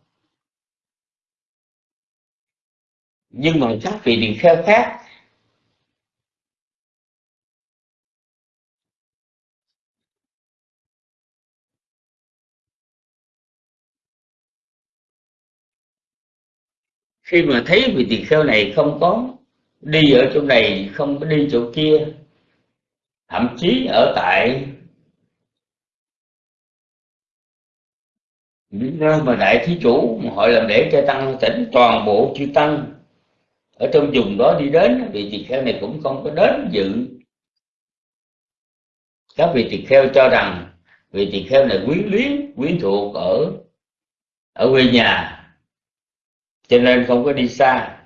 Nhưng mà các vị tỳ kheo khác khi mà thấy vị tỳ kheo này không có đi ở chỗ này, không có đi chỗ kia, thậm chí ở tại những nơi mà đại thí chủ họ làm để cho tăng tỉnh toàn bộ chư tăng ở trong vùng đó đi đến, vị tỳ kheo này cũng không có đến dự. Các vị tỳ kheo cho rằng vị tỳ kheo này quyến luyến quyến thuộc ở ở quê nhà cho nên không có đi xa.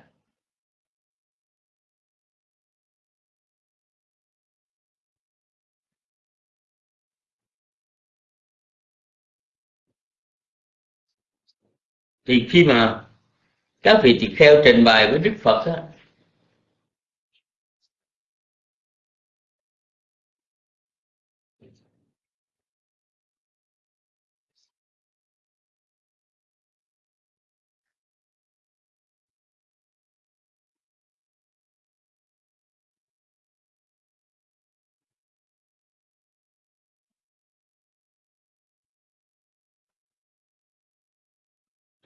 Thì khi mà các vị tỳ kheo trình bày với đức phật á,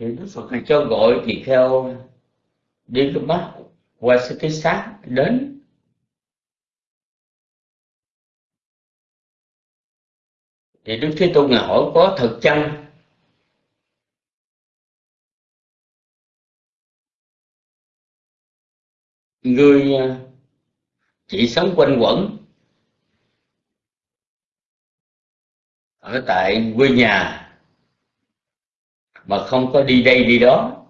thì đức phật này cho gọi tỳ kheo đi cái mắt qua sự thế xác đến. Thì đức thế tôn ngài hỏi, có thật chăng? Người à, chỉ sống quanh quẩn ở tại quê nhà mà không có đi đây đi đó.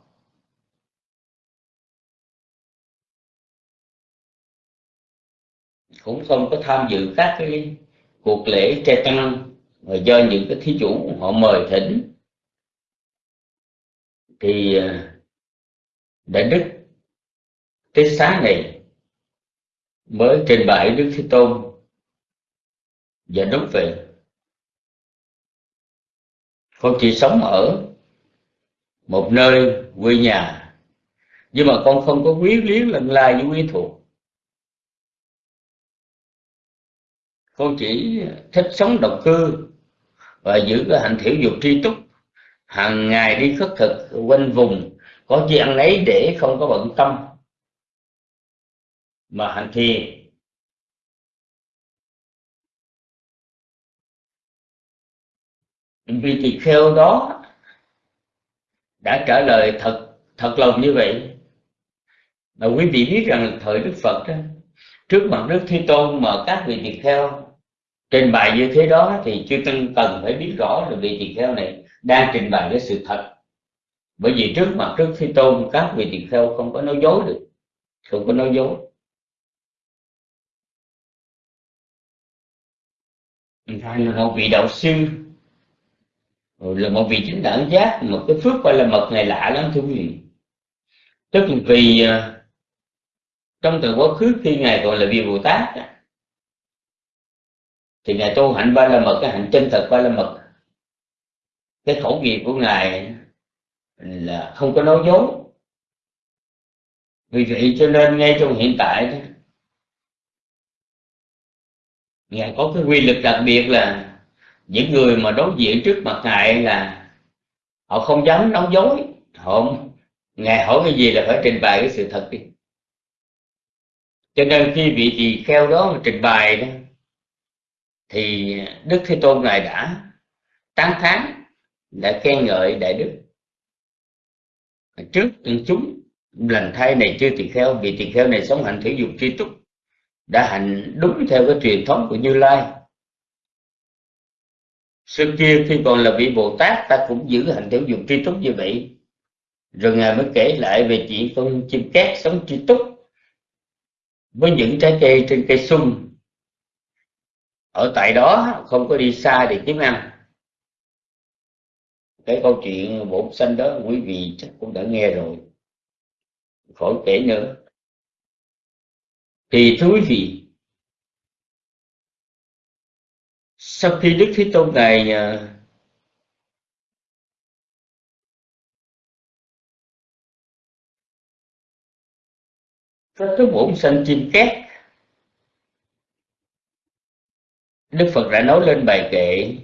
Cũng không có tham dự các cái cuộc lễ trai tăng, mà do những cái thí chủ họ mời thỉnh. Thì à, đã đại đức tết sáng này mới trình bày đức thế tôn và đúng về. Con chỉ sống ở một nơi quê nhà. Nhưng mà con không có quý liếng lần lai với quý thuộc. Con chỉ thích sống độc cư và giữ cái hạnh thiểu dục tri túc. Hàng ngày đi khất thực quanh vùng, có chi ăn ấy để không có bận tâm. Mà hành thiền vì tỳ kheo đó đã trả lời thật thật lòng như vậy. Mà quý vị biết rằng thời đức phật đó, trước mặt đức thế tôn mà các vị tỳ kheo trình bày như thế đó thì chư tăng cần phải biết rõ là vị tỳ kheo này đang trình bày cái sự thật. Bởi vì trước mặt đức thế tôn các vị tỳ kheo không có nói dối được không có nói dối. Thành là một vị đạo sư Ờ, là một vị chính đẳng giác, một cái phước gọi là mật này lạ lắm, thưa quý vị. Tức là vì ờ, trong từ quá khứ khi ngài gọi là vị bồ tát thì ngài tu hạnh ba la mật, cái hạnh chân thật ba la mật. Cái khẩu nghiệp của ngài là không có nói dối. Vì vậy cho nên ngay trong hiện tại ngài có cái quy lực đặc biệt là những người mà đối diện trước mặt ngài là họ không dám nói dối, họ ngài hỏi cái gì là phải trình bày cái sự thật đi. Cho nên khi vị tỳ kheo đó mà trình bày đó, thì đức thế tôn ngài đã tán thán, đã khen ngợi đại đức. Trước chúng lành thay này chưa tỳ kheo, vị tỳ kheo này sống hạnh thể dục tri túc, đã hành đúng theo cái truyền thống của như lai xưa kia khi còn là vị bồ tát, ta cũng giữ hành tiểu dục tri túc như vậy. Rồi ngài mới kể lại về chuyện con chim cát sống tri túc với những trái cây trên cây sung. Ở tại đó, không có đi xa để kiếm ăn. Cái câu chuyện bổn sanh đó, quý vị chắc cũng đã nghe rồi. Khỏi kể nữa. Thì thưa quý vị sau khi đức thế tôn ngài à, có cái bổn sanh chim két, đức phật đã nói lên bài kệ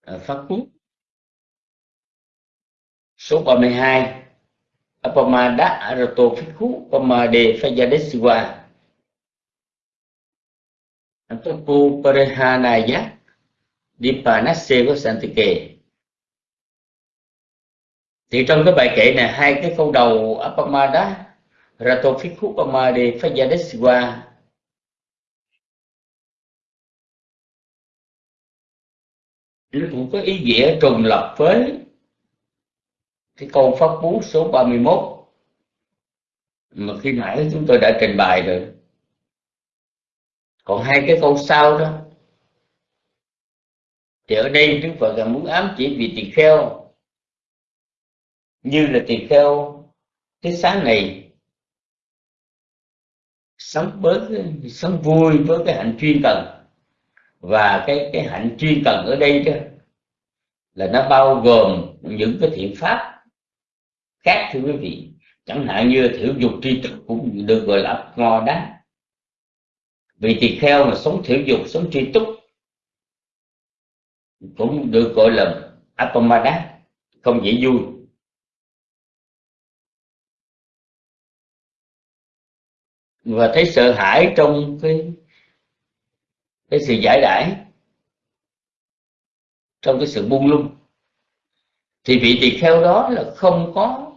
à, phát quốc số 32 Apamada Arato Phikhu Pamade phajadesiwa Antapu Parehanaya của Santike. Thì trong cái bài kể này, hai cái câu đầu Apamada Ratofikhu Pamade Phajadeswa nó cũng có ý nghĩa trùng lập với cái câu pháp cú số 31 mà khi nãy chúng tôi đã trình bày rồi còn hai cái câu sau đó. Thì ở đây Đức Phật là muốn ám chỉ vì tỳ kheo, như là tỳ kheo cái sáng này. Sống bớt sống vui với cái hạnh chuyên cần. Và cái cái hạnh chuyên cần ở đây đó là nó bao gồm những cái thiện pháp khác, thưa quý vị. Chẳng hạn như thiểu dục tri thức cũng được gọi là ngò đá vì tỳ kheo mà sống thiểu dục, sống tri túc, cũng được gọi là apamada không dễ vui. Và thấy sợ hãi trong cái cái sự giải đãi, trong cái sự buông lung. Thì vị tỳ kheo đó là không có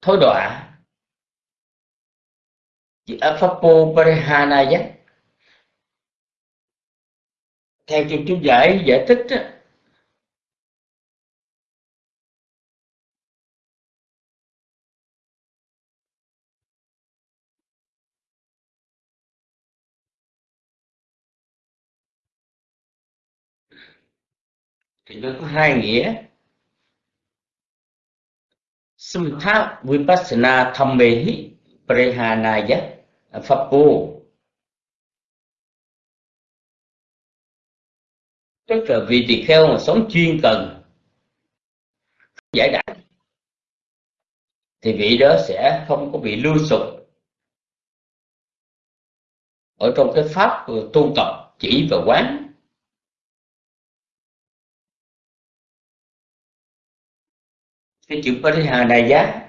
thối đọa chỉ parihana giác theo chú chú giải giải thích đó, thì nó có hai nghĩa. Sumtha Vipassana Thammehi Prehanaya Pháp Tức là vì tỳ kheo mà sống chuyên cần. Giải đãi thì vị đó sẽ không có bị lưu sụp. Ở trong cái pháp tu tập, chỉ và quán. Cái chữ giá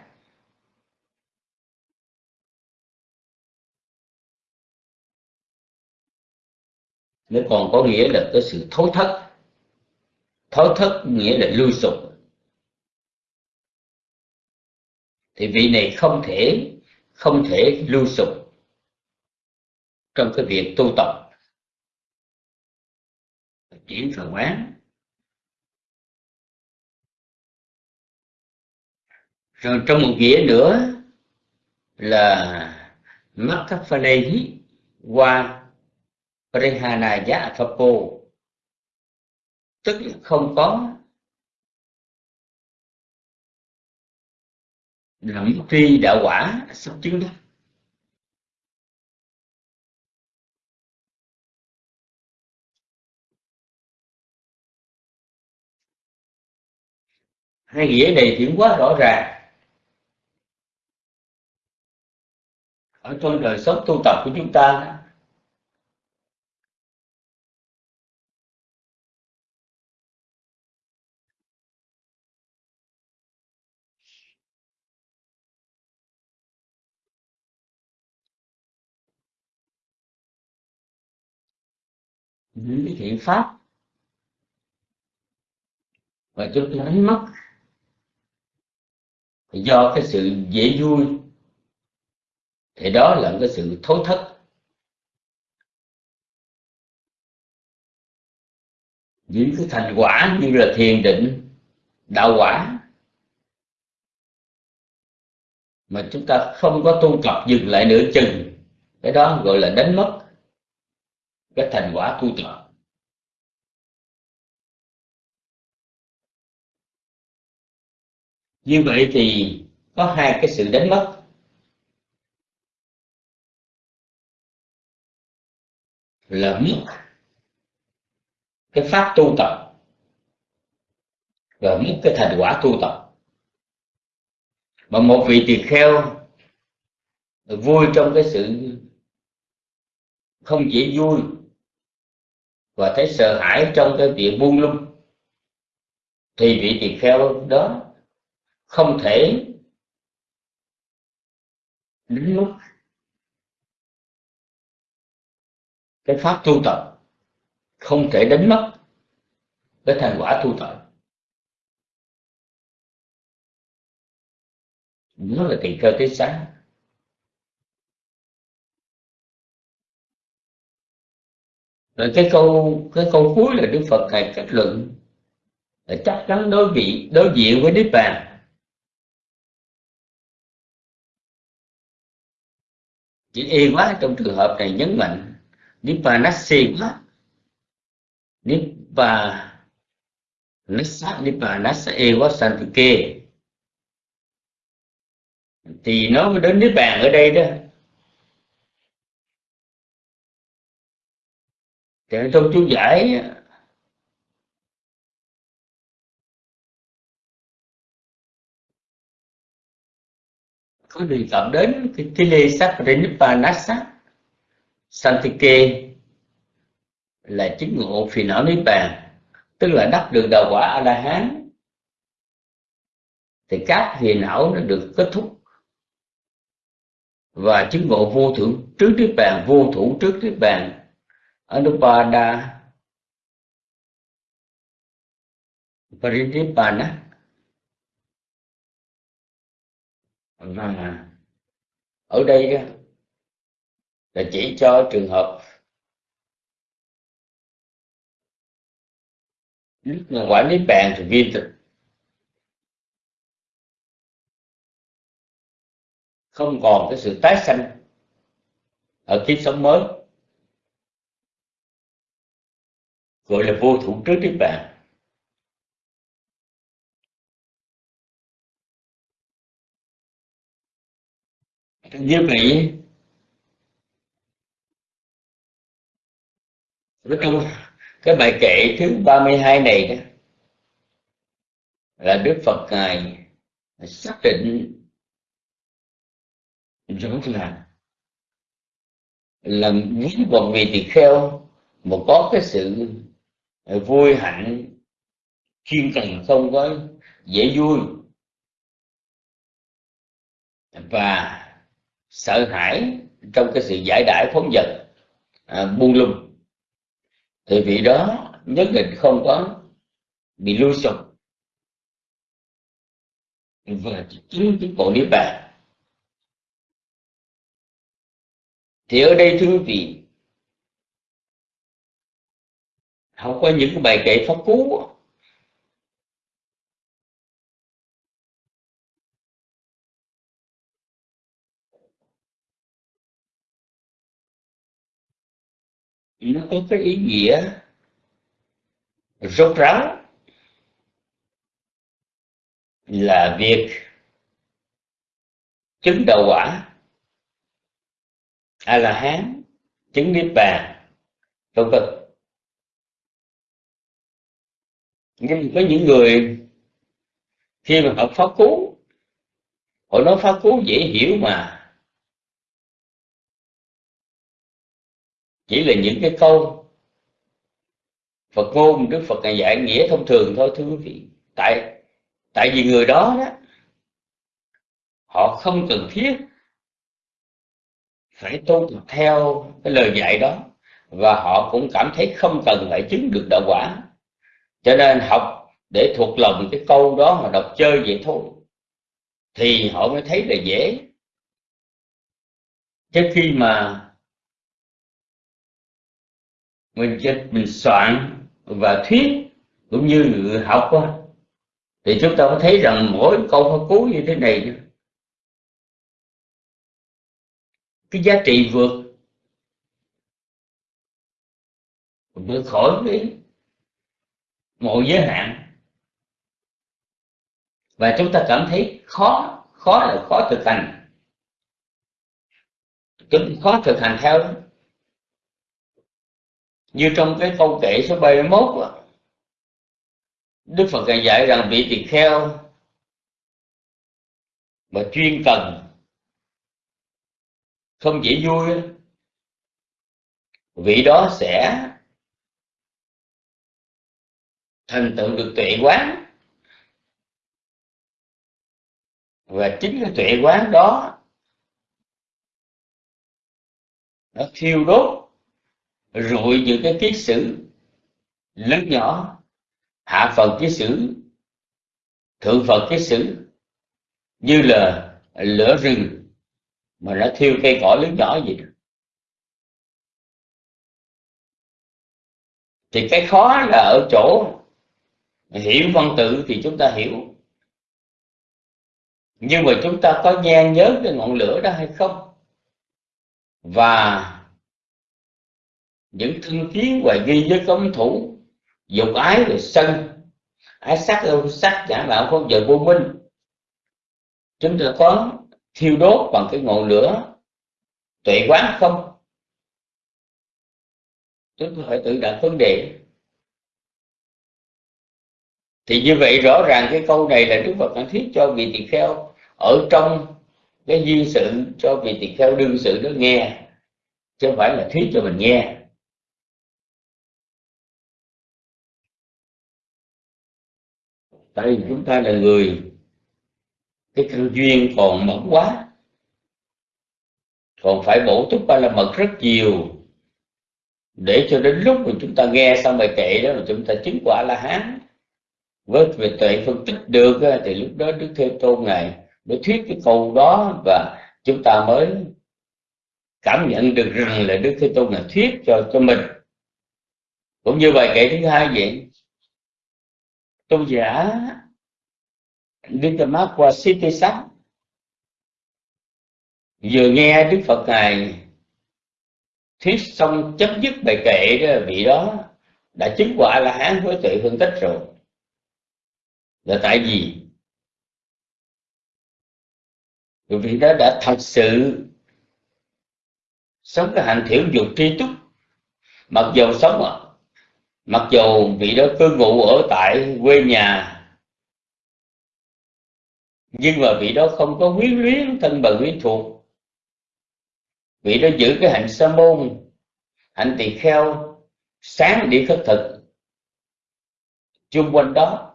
nó còn có nghĩa là cái sự thối thất thối thất nghĩa là lưu sụp thì vị này không thể không thể lưu sụp trong cái việc tu tập. Chuyển phần quán. Rồi trong một nghĩa nữa là Makafalehi qua Prehanaya Phapo tức là không có lẫm tri đạo quả sắp chứng đó. Hai nghĩa này thì quá rõ ràng. Ở trong đời sống tu tập của chúng ta những cái thiện pháp. Và chúng ta đánh mất. Do cái sự dễ vui, thì đó là cái sự thối thất. Những cái thành quả như là thiền định, đạo quả, mà chúng ta không có tu tập dừng lại nửa chừng, cái đó gọi là đánh mất cái thành quả tu tập như vậy thì có hai cái sự đánh mất. Là mất cái pháp tu tập và mất cái thành quả tu tập. Mà một vị tỳ kheo vui trong cái sự không chỉ vui và thấy sợ hãi trong cái việc buông lung, thì vị tỳ kheo đó không thể đến lúc cái pháp tu tập, không thể đánh mất cái thành quả tu tập. Nó là tỳ kheo tới sáng rồi cái câu cái câu cuối là đức phật ngài kết luận là chắc chắn đối vị, đối diện với niết bàn. Chữ y quá, trong trường hợp này nhấn mạnh nippanasi quá. Nippa nasa nippa nasa y quá sanh từ kia. Thì nó đến niết bàn ở đây đó thì trong chú giải có đề cập đến cái Tile Sakrinippanasa Santike là chứng ngộ phiền não niết bàn, tức là đắc được đạo quả a la hán thì các phiền não nó được kết thúc. Và chứng ngộ vô thượng trước niết bàn, vô thủ trước niết bàn anupada Paridipana và ở đây là chỉ cho trường hợp nước mà quả niết bàn thì viên tịch không còn cái sự tái sanh ở kiếp sống mới. Gọi là vô thủ trước niết bàn. Như vậy trong cái bài kệ thứ 32 này đó là Đức Phật ngài xác định rõ là là những bọn vị tỳ kheo mà có cái sự Ờ, vui hạnh chuyên cần không có dễ vui. Và sợ hãi trong cái sự giải đãi phóng dật à, buông lung. Thì vị đó nhất định không có bị lưu sụp. Và chứng cái bộ niết bàn. Thì ở đây thưa quý vị không có những bài kệ pháp cú nó có cái ý nghĩa rốt ráo là việc chứng đạo quả. A la hán, chứng niết bàn, vân vân. Nhưng có những người khi mà họ pháp cú, họ nói pháp cú dễ hiểu mà. Chỉ là những cái câu Phật ngôn Đức Phật ngày dạy nghĩa thông thường thôi, thưa quý vị. Tại tại vì người đó đó, họ không cần thiết phải tu theo cái lời dạy đó. Và họ cũng cảm thấy không cần phải chứng được đạo quả cho nên học để thuộc lòng cái câu đó mà đọc chơi vậy thôi thì họ mới thấy là dễ. Chứ khi mà mình mình soạn và thuyết cũng như người học đó, thì chúng ta có thấy rằng mỗi câu pháp cú như thế này cái giá trị vượt vượt khỏi cái mọi giới hạn. Và chúng ta cảm thấy khó khó là khó thực hành. Chúng khó thực hành theo như trong cái câu kệ số 31 Đức Phật dạy rằng vị tỳ kheo mà chuyên cần, không chỉ vui vị đó sẽ thành tựu được tuệ quán và chính cái tuệ quán đó, nó thiêu đốt, rụi những cái kiết sử lớn nhỏ, hạ phần kiết sử, thượng phần kiết sử, như là lửa rừng mà nó thiêu cây cỏ lớn nhỏ gì đó. thì cái khó là ở chỗ hiểu văn tự thì chúng ta hiểu. Nhưng mà chúng ta có nhan nhớ cái ngọn lửa đó hay không? Và những thân kiến và ghi với cấm thủ, dục ái rồi sân, ái sắc đâu sắc, giả mạo không giờ vô minh chúng ta có thiêu đốt bằng cái ngọn lửa tuệ quán không? Chúng ta phải tự đặt vấn đề thì như vậy rõ ràng cái câu này là đức phật đang thuyết cho vị tỳ kheo ở trong cái duyên sự, cho vị tỳ kheo đương sự đó nghe, chứ không phải là thuyết cho mình nghe. Tại vì chúng ta là người, cái căn duyên còn mỏng quá, còn phải bổ túc ba la mật rất nhiều, để cho đến lúc mà chúng ta nghe xong bài kệ đó là chúng ta chứng quả la hán với về tuệ phân tích được thì lúc đó đức thế tôn ngài mới thuyết cái câu đó và chúng ta mới cảm nhận được rằng là đức thế tôn là thuyết cho cho mình. Cũng như bài kệ thứ hai vậy, tôn giả Nitamakwa sắc vừa nghe Đức Phật ngài thuyết xong chấm dứt bài kệ đó, vị đó đã chứng quả là hán với tuệ phân tích rồi là tại vì vị đó đã thật sự sống cái hạnh thiểu dục tri túc mặc dầu sống mặc dầu vị đó cư ngụ ở tại quê nhà. Nhưng mà vị đó không có quyến luyến thân bằng quyến thuộc. Vị đó giữ cái hạnh sa môn, hạnh tỳ kheo, sáng đi khất thực. Chung quanh đó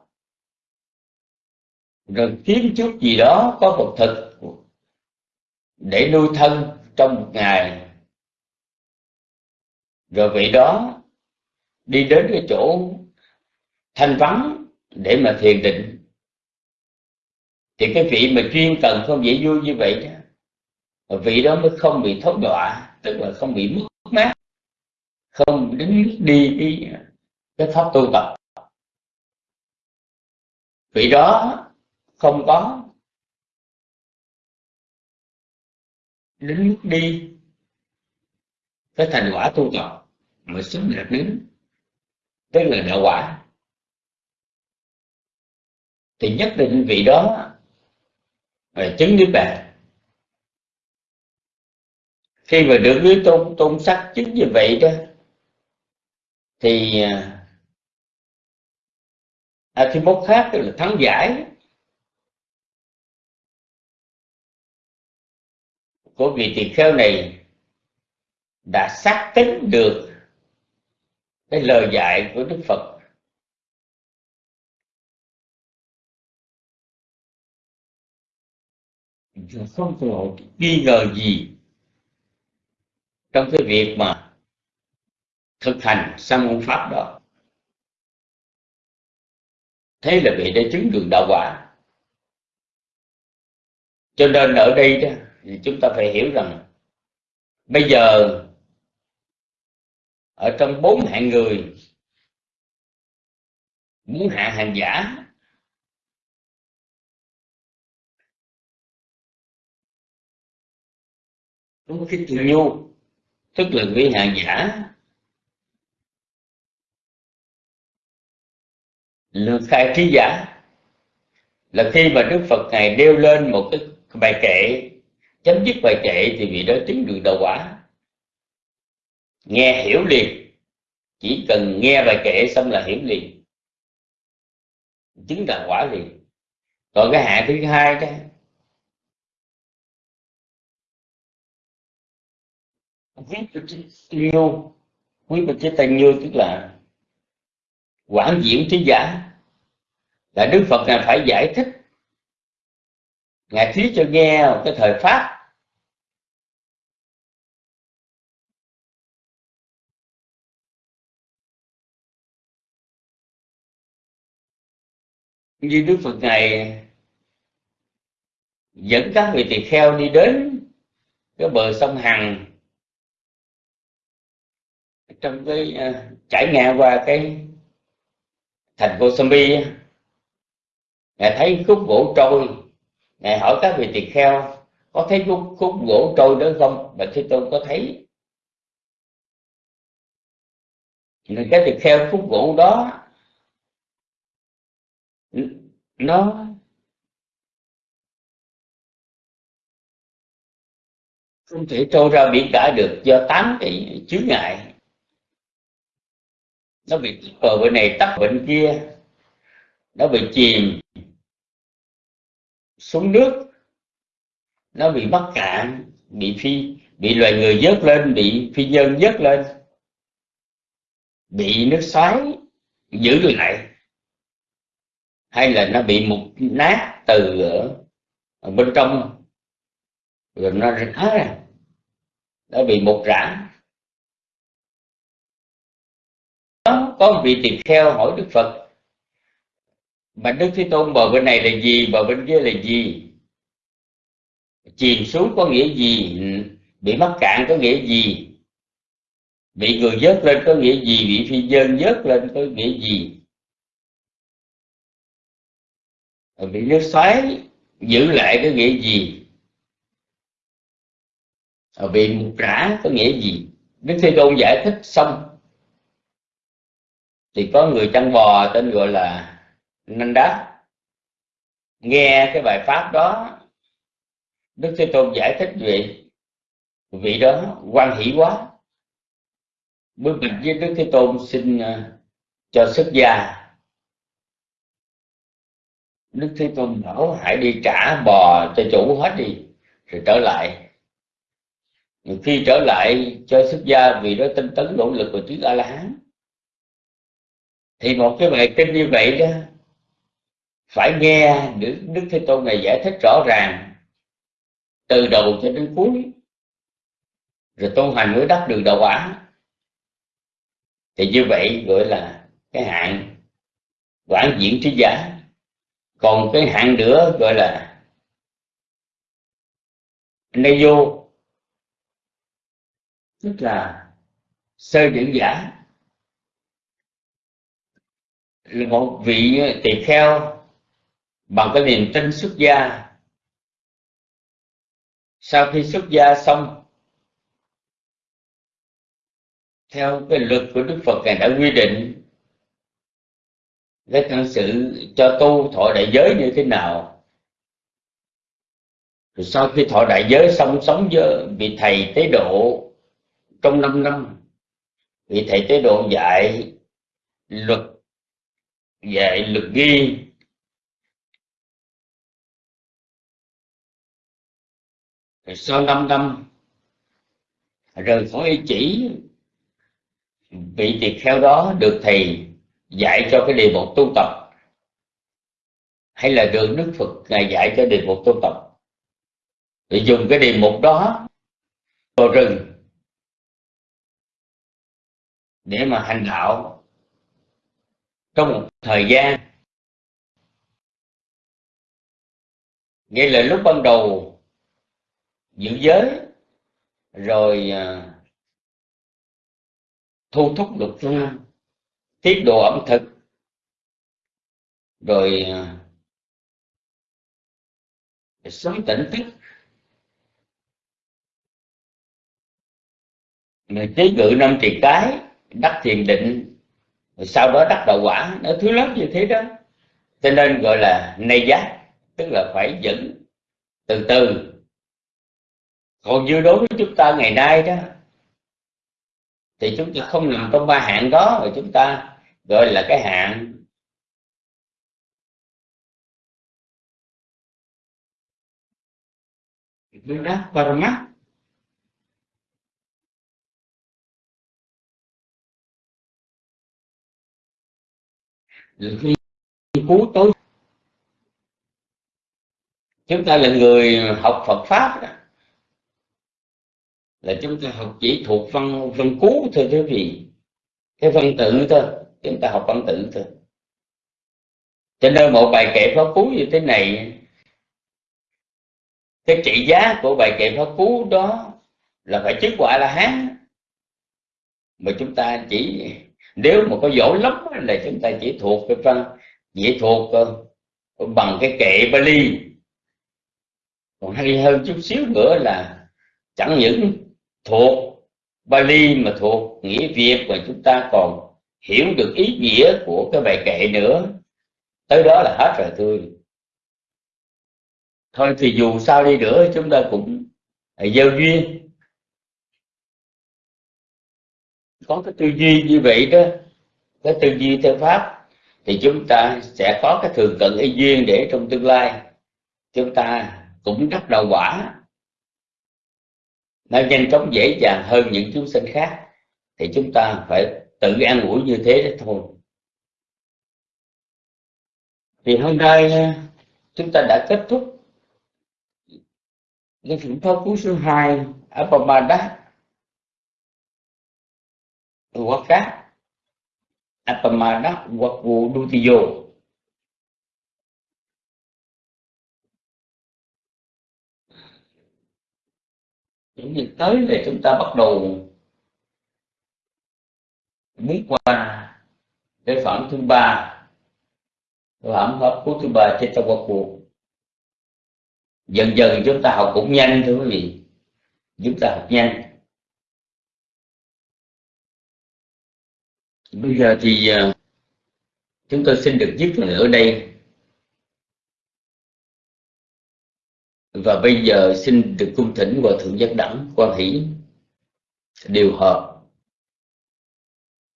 rồi kiếm chút gì đó có vật thực để nuôi thân trong một ngày. Rồi vị đó đi đến cái chỗ thanh vắng để mà thiền định. Thì cái vị mà chuyên cần không dễ vui như vậy đó vị đó mới không bị thốt đọa tức là không bị mất mát không đến đi cái, cái pháp tu tập. Vị đó không có. Đến lúc đi. Cái thành quả tu tập mà xứng đạt đến tức là đạo quả. Thì nhất định vị đó là chứng niết bàn. Khi mà được dưới tôn tôn sắc chứng như vậy đó thì à, thì một khác tức là thắng giải. Của vị tỳ kheo này đã xác tính được cái lời dạy của Đức Phật. Không có nghi ngờ gì trong cái việc mà thực hành sang môn pháp đó. Thế là vị đã chứng được đạo quả. Cho nên ở đây đó thì chúng ta phải hiểu rằng bây giờ ở trong bốn hạng người, muốn hạ hàng giả, đúng cái từ nhu, tức là vị hàng giả lược khai trí giả. Là khi mà đức phật ngài đeo lên một cái bài kệ chấm dứt bài kệ thì vị đó chứng được đạo quả. Nghe hiểu liền. Chỉ cần nghe bài kệ xong là hiểu liền. Chứng đạo quả liền. Còn cái hạ thứ hai đó quý nhiêu quý bậc chế tăng nhiêu, tức là quảng diễn trí giả. Là đức phật là phải giải thích ngài thí cho nghe một cái thời pháp. Như đức phật này dẫn các vị tỳ kheo đi đến cái bờ sông hằng. Trong cái uh, trải ngang qua cái thành Kosambi ngài thấy khúc gỗ trôi ngài hỏi các vị tỳ kheo có thấy khúc, khúc gỗ trôi đó không? Bạch thế tôn có thấy. Người các tỳ kheo khúc gỗ đó nó không thể trôi ra biển cả được do tám cái chướng ngại. Nó bị bờ bên này tắt bên kia nó bị chìm xuống nước. Nó bị mắc cạn bị phi bị loài người vớt lên bị phi nhân vớt lên. Bị nước xoáy giữ lại. Hay là nó bị mục nát từ ở, bên trong. Rồi nó rã ra nó bị mục rã có một vị tỳ kheo hỏi đức phật mà đức thế tôn bờ bên này là gì bờ bên kia là gì? Chìm xuống có nghĩa gì? Bị mắc cạn có nghĩa gì? Bị người vớt lên có nghĩa gì? Bị phi dân vớt lên có nghĩa gì? Bị nước xoáy giữ lại có nghĩa gì? Bị mục rã có nghĩa gì? Đức thế tôn giải thích xong. Thì có người chăn bò tên gọi là nên đó, nghe cái bài pháp đó, đức thế tôn giải thích vị vị đó quan hỷ quá. Bước mình với đức thế tôn xin à, cho xuất gia. Đức thế tôn bảo, hãy đi trả bò cho chủ hết đi, rồi trở lại. Khi trở lại, cho xuất gia vì đó tinh tấn nỗ lực của chữ a la hán. Thì một cái bài kinh như vậy đó phải nghe đức, đức thế tôn này giải thích rõ ràng từ đầu cho đến cuối. Rồi tu hành mới đắc được đạo quả. Thì như vậy gọi là cái hạng quản diễn trí giả còn cái hạng nữa gọi là nay vô. Tức là sơ diễn giả. Là một vị tỳ kheo bằng cái niềm tin xuất gia. Sau khi xuất gia xong, theo cái luật của đức phật, ngài đã quy định cái thân sự cho tu thọ đại giới như thế nào. Rồi sau khi thọ đại giới xong, sống với vị thầy tế độ trong 5 năm, vị thầy tế độ dạy luật dạy luật ghi sau 5 năm rời khỏi ý chỉ, vị tỳ kheo đó được thầy dạy cho cái đề mục tu tập. Hay là được Đức Phật ngài dạy cho đề mục tu tập. Để dùng cái đề mục đó, vào rừng, để mà hành đạo. Trong một thời gian, nghĩa là lúc ban đầu giữ giới, rồi à, thu thúc luật pháp tiết độ ẩm thực, rồi à, sống tỉnh thức. Chế ngự năm triệt cái, đắc thiền định, rồi sau đó đắc đạo quả, nó thứ lớn như thế đó. Cho nên gọi là nay giác, tức là phải dẫn từ từ còn như đối với chúng ta ngày nay đó, thì chúng ta không nằm trong ba hạng đó mà chúng ta gọi là cái hạng Veda Parama. Cứu tối chúng ta là người học Phật pháp đó là chúng ta học chỉ thuộc văn văn cú thôi chứ gì. Cái văn tự thôi, chúng ta học văn tự thôi. Cho nên một bài kệ pháp cú như thế này, cái trị giá của bài kệ pháp cú đó là phải chứng quả là hán. Mà chúng ta chỉ, nếu mà có giỏi lắm là chúng ta chỉ thuộc cái văn, chỉ thuộc ờ, bằng cái kệ Bali. Còn hay hơn chút xíu nữa là chẳng những thuộc Bali mà thuộc nghĩa Việt mà chúng ta còn hiểu được ý nghĩa của cái bài kệ nữa. Tới đó là hết rồi thôi thôi thì dù sao đi nữa, chúng ta cũng gieo duyên. Có cái tư duy như vậy đó, cái tư duy theo pháp, thì chúng ta sẽ có cái thường cận y duyên để trong tương lai chúng ta cũng đắc đầu quả nó nhanh chóng dễ dàng hơn những chúng sinh khác. Thì chúng ta phải tự an ủi như thế đó thôi. Thì hôm nay ờ, chúng ta đã kết thúc cái phẩm pháp cứu số 2 Apamada hoặc khác Apamada hoặc vụ những việc tới là chúng ta bắt đầu muốn qua cái phẩm thứ ba phẩm pháp của thứ ba trên trong cuộc dần dần chúng ta học cũng nhanh, thưa quý vị. Chúng ta học nhanh. Bây giờ thì ờ, chúng tôi xin được dứt lời ở đây. Và bây giờ xin được cung thỉnh hòa thượng giác đẳng quan hỷ điều hợp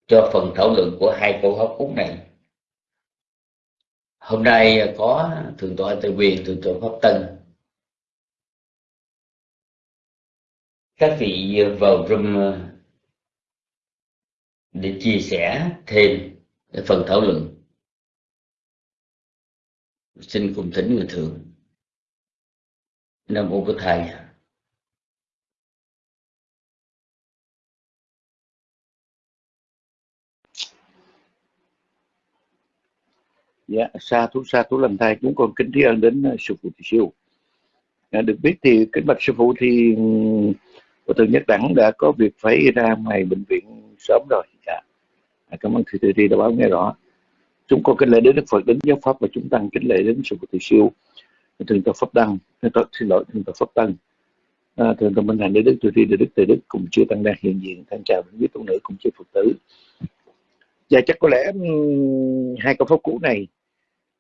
cho phần thảo luận của hai câu hỏi cúng này. Hôm nay có thượng tọa tây quyền thượng tọa pháp tân. Các vị vào room ờ, để chia sẻ thêm phần thảo luận. Xin cùng thỉnh người thượng nam mô bổn thầy Dạ, sa thú sa thú làm thầy chúng con kính tri ân đến ờ, sư phụ thị siêu. À, được biết thì kính bạch sư phụ thì của từ Nhất Đẳng đã có việc phải ra ngoài bệnh viện sớm rồi. Dạ. À, cảm ơn thầy Thầy Thi đã báo nghe rõ. Chúng con kính lễ đến Đức Phật, đến giáo Pháp và chúng tăng kính lễ đến sư phụ thị Siêu, Thượng tọa Pháp Đăng, Thượng xin lỗi, Thượng tọa Pháp Tăng, à, Thượng tọa Minh Thành Đế Đức từ Thi Đế Đức từ Đức cùng chưa tăng đang hiện diện, thân chào đến quý tu nữ cùng chư Phật tử. Và chắc có lẽ hai câu pháp cũ này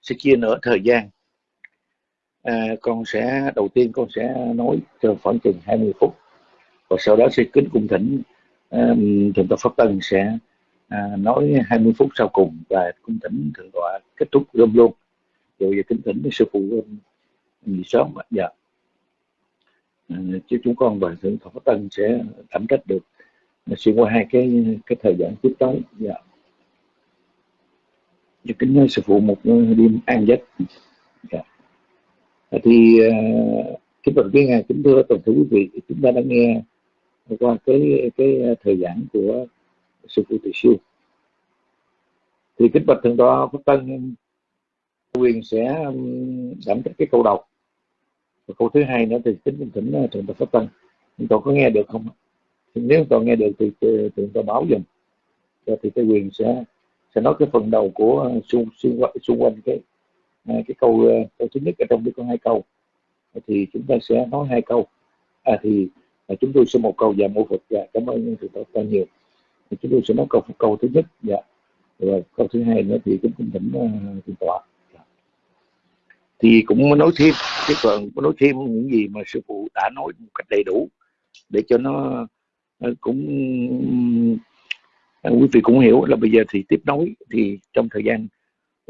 sẽ chia nửa thời gian. À, con sẽ đầu tiên con sẽ nói cho khoảng chừng 20 phút. Và sau đó sẽ kính cung thỉnh um, thượng tọa pháp tân sẽ à, nói 20 phút sau cùng và cung thỉnh thượng tọa kết thúc luôn luôn rồi kính thỉnh sư phụ nghỉ sớm mà dạ. À, chứ chúng con và thượng thọ tân sẽ đảm trách được. Xuyên qua hai cái cái thời gian tiếp tới dạ. Cho kính sư phụ một đêm an giấc. Dạ. À, thì à, kính bạch quý ngài, kính thưa toàn thể quý vị, chúng ta đã nghe qua cái cái thời giảng của sư phụ từ siêu. Thì kính bạch thượng tọa phúc tân quyền sẽ đảm trách cái câu đầu và câu thứ hai nữa thì kính thỉnh ờ, thượng tọa pháp tân chúng tôi có nghe được không thì nếu tôi nghe được thì ờ, thượng tọa báo dùm. Dạ, thì cái quyền sẽ sẽ nói cái phần đầu của ờ, xung xung quanh, xung quanh cái cái câu câu thứ nhất ở trong cái có hai câu. Thì chúng ta sẽ nói hai câu. À, thì à, chúng tôi sẽ một câu và một Phật. Dạ cảm ơn thượng tọa nhiều. Thì chúng tôi sẽ nói câu câu thứ nhất. Dạ. Rồi câu thứ hai nữa thì chúng tôi thỉnh thượng tọa thì cũng nói thêm cái phần nói thêm những gì mà sư phụ đã nói một cách đầy đủ để cho nó, ờ, cũng ờ, quý vị cũng hiểu. Là bây giờ thì tiếp nối thì trong thời gian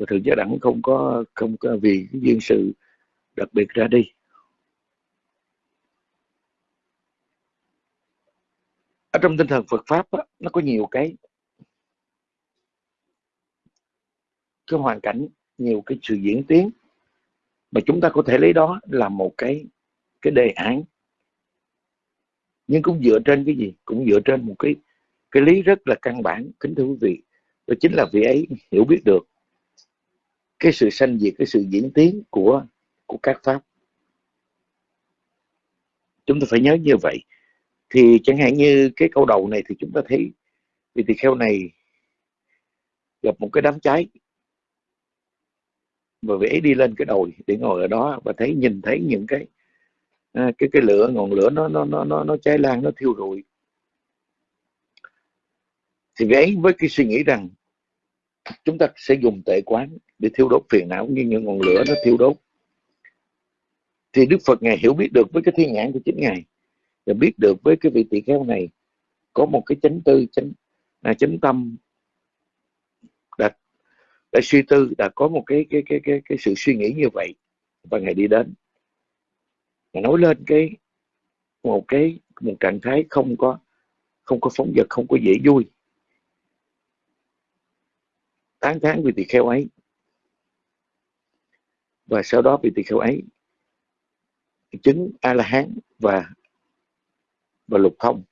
thượng gia đẳng không có không có vì cái duyên sự đặc biệt ra đi. Ở trong tinh thần Phật pháp á, nó có nhiều cái cái hoàn cảnh nhiều cái sự diễn tiến mà chúng ta có thể lấy đó là một cái cái đề án. Nhưng cũng dựa trên cái gì? Cũng dựa trên một cái cái lý rất là căn bản. Kính thưa quý vị, đó chính là vị ấy hiểu biết được cái sự sanh diệt, cái sự diễn tiến của của các pháp. Chúng ta phải nhớ như vậy. Thì chẳng hạn như cái câu đầu này thì chúng ta thấy vị tỳ kheo này gặp một cái đám cháy và vẽ đi lên cái đồi để ngồi ở đó và thấy nhìn thấy những cái à, cái cái lửa ngọn lửa nó nó nó nó nó cháy lan nó thiêu rụi. Thì vẽ với cái suy nghĩ rằng chúng ta sẽ dùng tệ quán để thiêu đốt phiền não như những ngọn lửa nó thiêu đốt. Thì Đức Phật ngài hiểu biết được với cái thiên nhãn của chính ngài và biết được với cái vị tỳ kheo này có một cái chánh tư chánh à, chánh tâm đã suy tư, đã có một cái cái cái cái cái sự suy nghĩ như vậy và ngày đi đến. Ngài nói lên cái, một cái, một trạng thái không có không có phóng vật, không có dễ vui. Tán tháng vị tỳ kheo ấy. Và sau đó vị tỳ kheo ấy, chứng a la hán và và lục thông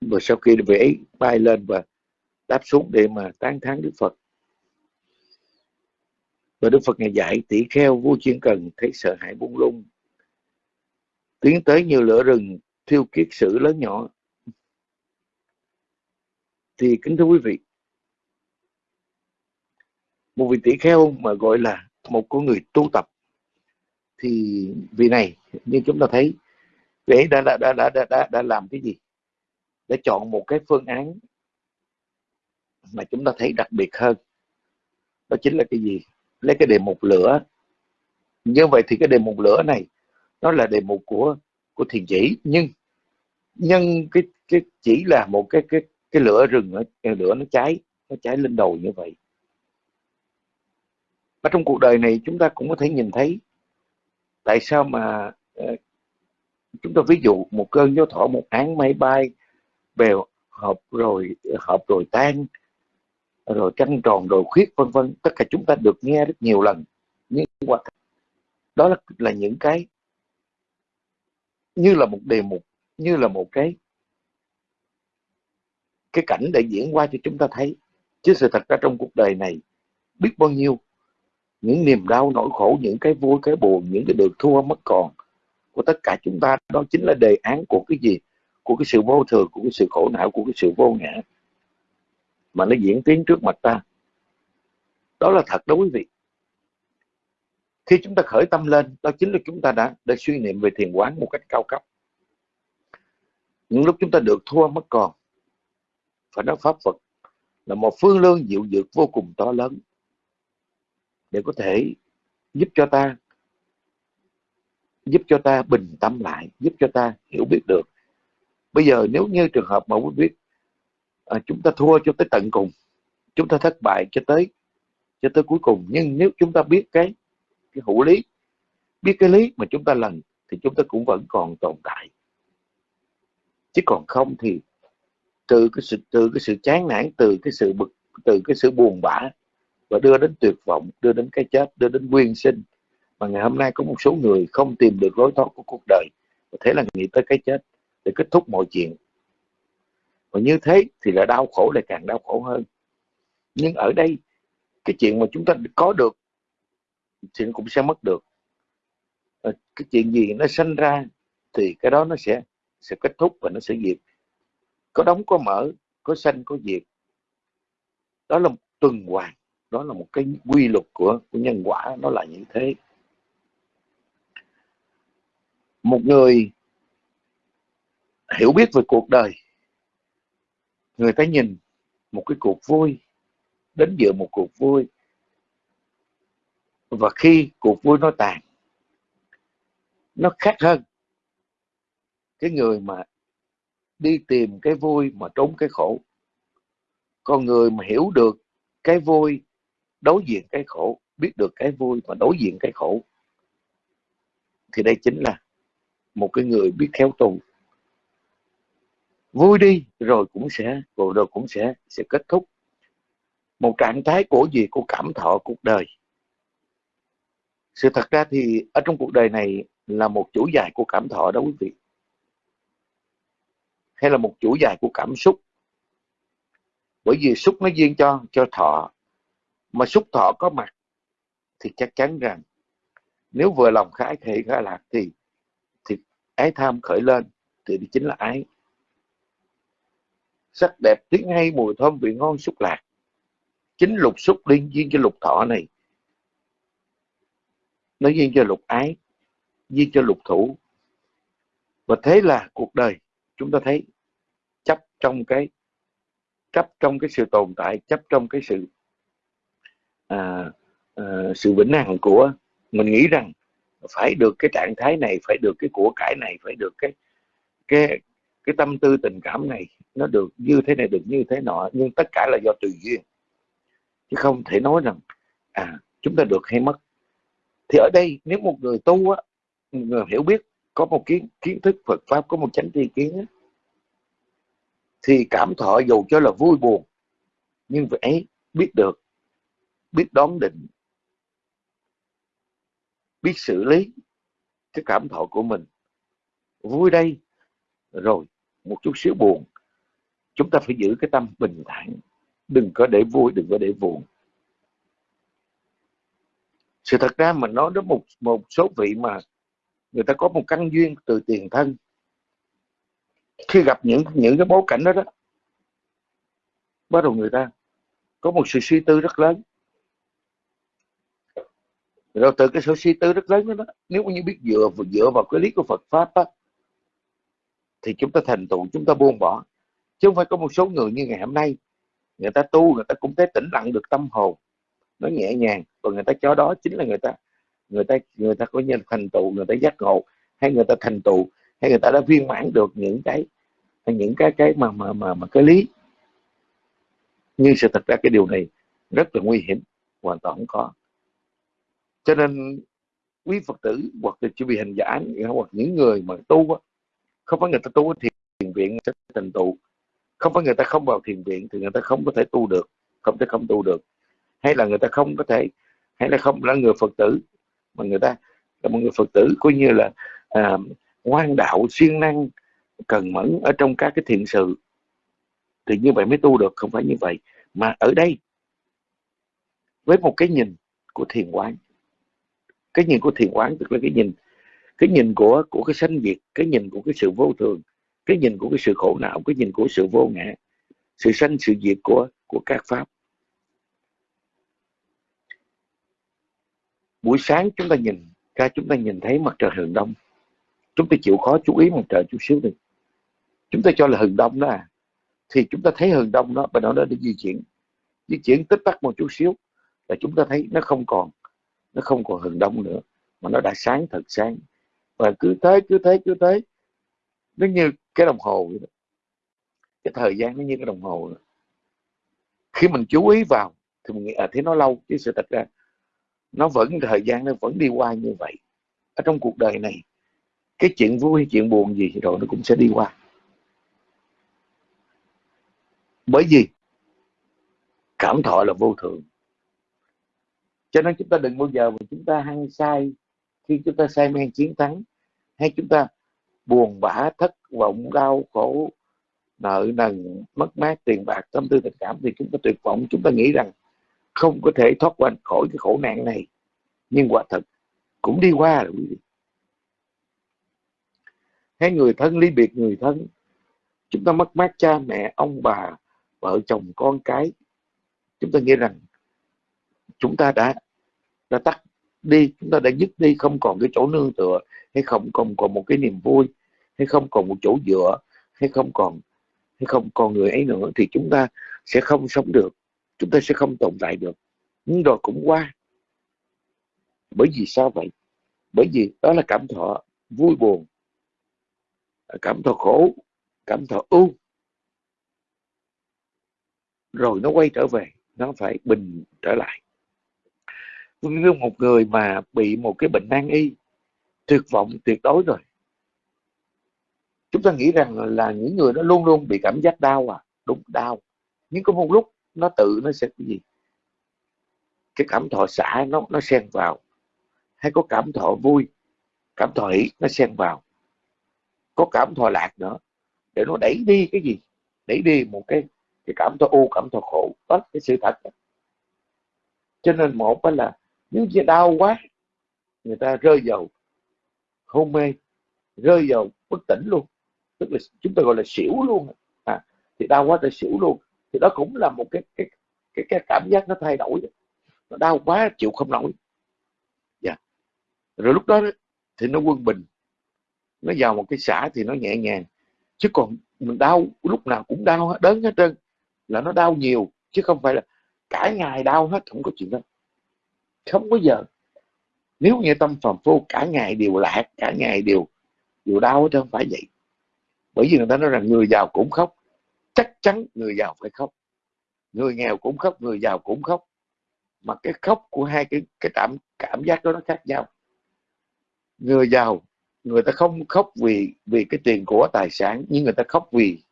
và sau khi về ấy, bay lên và đáp xuống để mà tán thán Đức Phật. Và Đức Phật ngày dạy tỷ kheo vô chuyên cần thấy sợ hãi buông lung. Tiến tới nhiều lửa rừng thiêu kiết sử lớn nhỏ. Thì kính thưa quý vị một vị tỷ kheo mà gọi là một con người tu tập thì vị này như chúng ta thấy vị đã đã, đã đã đã đã đã làm cái gì? Để chọn một cái phương án mà chúng ta thấy đặc biệt hơn. Đó chính là cái gì? Lấy cái đề mục lửa. Như vậy thì cái đề mục lửa này, nó là đề mục của của thiền chỉ. Nhưng nhân cái cái chỉ là một cái cái cái lửa rừng nó lửa nó cháy nó cháy lên đầu như vậy. Ở trong cuộc đời này chúng ta cũng có thể nhìn thấy tại sao mà ờ, chúng ta ví dụ một cơn gió thổi, một án máy bay bèo hợp rồi hợp rồi tan rồi trăng tròn rồi khuyết vân vân. Tất cả chúng ta được nghe rất nhiều lần nhưng qua đó là, là những cái như là một đề mục như là một cái cái cảnh để diễn qua cho chúng ta thấy. Chứ sự thật ra trong cuộc đời này biết bao nhiêu những niềm đau nỗi khổ những cái vui cái buồn những cái được thua mất còn của tất cả chúng ta đó chính là đề án của cái gì? Của cái sự vô thường của cái sự khổ não của cái sự vô ngã mà nó diễn tiến trước mặt ta. Đó là thật đó quý vị. Khi chúng ta khởi tâm lên, đó chính là chúng ta đã đã suy niệm về thiền quán một cách cao cấp. Những lúc chúng ta được thua mất còn. Phải nói pháp Phật là một phương lương diệu dược vô cùng to lớn. Để có thể giúp cho ta, giúp cho ta bình tâm lại, giúp cho ta hiểu biết được. Bây giờ nếu như trường hợp mà quý vị à, chúng ta thua cho tới tận cùng. Chúng ta thất bại cho tới cho tới cuối cùng. Nhưng nếu chúng ta biết cái cái hữu lý biết cái lý mà chúng ta lần thì chúng ta cũng vẫn còn tồn tại. Chứ còn không thì từ cái sự từ cái sự chán nản từ cái sự bực từ cái sự buồn bã và đưa đến tuyệt vọng đưa đến cái chết đưa đến nguyên sinh. Mà ngày hôm nay có một số người không tìm được lối thoát của cuộc đời và thế là nghĩ tới cái chết để kết thúc mọi chuyện và như thế thì là đau khổ lại càng đau khổ hơn. Nhưng ở đây cái chuyện mà chúng ta có được thì nó cũng sẽ mất được. Ờ, cái chuyện gì nó sinh ra thì cái đó nó sẽ sẽ kết thúc và nó sẽ diệt. Có đóng có mở có sanh có diệt. Đó là một tuần hoàn đó là một cái quy luật của, của nhân quả nó là như thế. Một người hiểu biết về cuộc đời người ta nhìn một cái cuộc vui, đến giữa một cuộc vui. Và khi cuộc vui nó tàn, nó khác hơn cái người mà đi tìm cái vui mà trốn cái khổ. Con người mà hiểu được cái vui, đối diện cái khổ, biết được cái vui và đối diện cái khổ, thì đây chính là một cái người biết khéo tu vui đi rồi cũng sẽ rồi, rồi cũng sẽ sẽ kết thúc. Một trạng thái của gì? Của cảm thọ cuộc đời. Sự thật ra thì ở trong cuộc đời này là một chuỗi dài của cảm thọ đó quý vị. Hay là một chuỗi dài của cảm xúc. Bởi vì xúc nó duyên cho cho thọ. Mà xúc thọ có mặt thì chắc chắn rằng nếu vừa lòng khái thị khái lạc thì thì ái tham khởi lên thì chính là ái sắc đẹp tiếng hay mùi thơm vị ngon xúc lạc. Chính lục xúc liên duyên cho lục thọ này. Nó duyên cho lục ái duyên cho lục thủ. Và thế là cuộc đời chúng ta thấy chấp trong cái chấp trong cái sự tồn tại chấp trong cái sự à, à, sự vĩnh hằng của mình nghĩ rằng phải được cái trạng thái này phải được cái của cải này phải được cái cái cái tâm tư tình cảm này nó được như thế này được như thế nọ nhưng tất cả là do tùy duyên. Chứ không thể nói rằng à chúng ta được hay mất. Thì ở đây nếu một người tu á một người hiểu biết có một kiến kiến thức Phật pháp có một chánh tri kiến á, thì cảm thọ dù cho là vui buồn nhưng phải biết được biết đón định biết xử lý cái cảm thọ của mình. Vui đây rồi một chút xíu buồn. Chúng ta phải giữ cái tâm bình thản. Đừng có để vui đừng có để buồn. Sự thật ra mình nói đến một một số vị mà người ta có một căn duyên từ tiền thân khi gặp những những cái bối cảnh đó đó bắt đầu người ta có một sự suy tư rất lớn. Rồi từ cái sự suy tư rất lớn đó, đó nếu như biết dựa dựa vào cái lý của Phật pháp đó, thì chúng ta thành tựu, chúng ta buông bỏ. Chứ không phải có một số người như ngày hôm nay, người ta tu, người ta cũng thấy tĩnh lặng được tâm hồn. Nó nhẹ nhàng và người ta cho đó chính là người ta người ta người ta có nhân thành tựu, người ta giác ngộ, hay người ta thành tựu, hay người ta đã viên mãn được những cái những cái cái mà mà mà mà cái lý. Nhưng sự thật ra cái điều này rất là nguy hiểm, hoàn toàn không có. Cho nên quý phật tử hoặc là chỉ bị hành giả, hoặc những người mà tu không phải người ta tu thiền viện sẽ thành tựu không phải người ta không vào thiền viện thì người ta không có thể tu được không thể không tu được. Hay là người ta không có thể hay là không là người phật tử mà người ta là một người phật tử coi như là à, ngoan đạo siêng năng cần mẫn ở trong các cái thiện sự thì như vậy mới tu được không phải như vậy. Mà ở đây với một cái nhìn của thiền quán cái nhìn của thiền quán tức là cái nhìn cái nhìn của của cái sanh diệt, cái nhìn của cái sự vô thường, cái nhìn của cái sự khổ não, cái nhìn của sự vô ngã, sự sanh, sự diệt của của các pháp. Buổi sáng chúng ta nhìn ra, chúng ta nhìn thấy mặt trời hừng đông. Chúng ta chịu khó chú ý mặt trời chút xíu đi. Chúng ta cho là hừng đông đó à. Thì chúng ta thấy hừng đông đó và nó đi di chuyển. Di chuyển tích tắc một chút xíu là chúng ta thấy nó không còn, nó không còn hừng đông nữa, mà nó đã sáng thật sáng và cứ thế cứ thế cứ thế. Nó như cái đồng hồ vậy đó. cái thời gian nó như cái đồng hồ đó. khi mình chú ý vào thì mình nghĩ à thế nó lâu. Chứ sự thật ra, nó vẫn, thời gian nó vẫn đi qua như vậy. Ở trong cuộc đời này, cái chuyện vui chuyện buồn gì rồi nó cũng sẽ đi qua. Bởi vì cảm thọ là vô thường. Cho nên chúng ta đừng bao giờ mà chúng ta hăng sai khi chúng ta say men chiến thắng hay chúng ta buồn bã, thất vọng, đau khổ, nợ nần, mất mát, tiền bạc, tâm tư, tình cảm, thì chúng ta tuyệt vọng. Chúng ta nghĩ rằng không có thể thoát qua khỏi cái khổ nạn này. Nhưng quả thật, cũng đi qua rồi quý vị. Hay người thân, ly biệt người thân, chúng ta mất mát cha mẹ, ông bà, vợ chồng, con cái. Chúng ta nghĩ rằng chúng ta đã đã tắt đi, chúng ta đã dứt đi, không còn cái chỗ nương tựa, hay không còn còn một cái niềm vui, hay không còn một chỗ dựa, hay không còn, hay không còn người ấy nữa, thì chúng ta sẽ không sống được, chúng ta sẽ không tồn tại được. Nhưng rồi cũng qua. Bởi vì sao vậy? Bởi vì đó là cảm thọ vui buồn, cảm thọ khổ, cảm thọ ưu. Rồi nó quay trở về, nó phải bình trở lại như một người mà bị một cái bệnh nan y, tuyệt vọng, tuyệt đối rồi. Chúng ta nghĩ rằng là những người đó luôn luôn bị cảm giác đau à? Đúng, đau. Nhưng có một lúc nó tự, nó sẽ cái gì? Cái cảm thọ xả nó nó xen vào. Hay có cảm thọ vui, cảm thọ hỷ, nó xen vào. Có cảm thọ lạc nữa, để nó đẩy đi cái gì? Đẩy đi một cái cái cảm thọ u, cảm thọ khổ. Đó là cái sự thật đó. cho nên một là nếu như đau quá người ta rơi vào hôn mê rơi vào bất tỉnh luôn. Tức là chúng ta gọi là xỉu luôn. À, thì đau quá thì xỉu luôn. Thì đó cũng là một cái cái cái, cái cảm giác nó thay đổi. Nó đau quá chịu không nổi. Dạ. rồi lúc đó thì nó quân bình. Nó vào một cái xã thì nó nhẹ nhàng. Chứ còn mình đau lúc nào cũng đau hết đớn hết trơn. Là nó đau nhiều chứ không phải là cả ngày đau hết không có chuyện đó không có giờ nếu nghe tâm phàm phu, cả ngày đều lạc, cả ngày đều đều đau chứ không phải vậy. Bởi vì người ta nói rằng người giàu cũng khóc. Chắc chắn người giàu phải khóc. Người nghèo cũng khóc, người giàu cũng khóc. Mà cái khóc của hai cái cái cảm cảm giác đó nó khác nhau. Người giàu, người ta không khóc vì vì cái tiền của tài sản, nhưng người ta khóc vì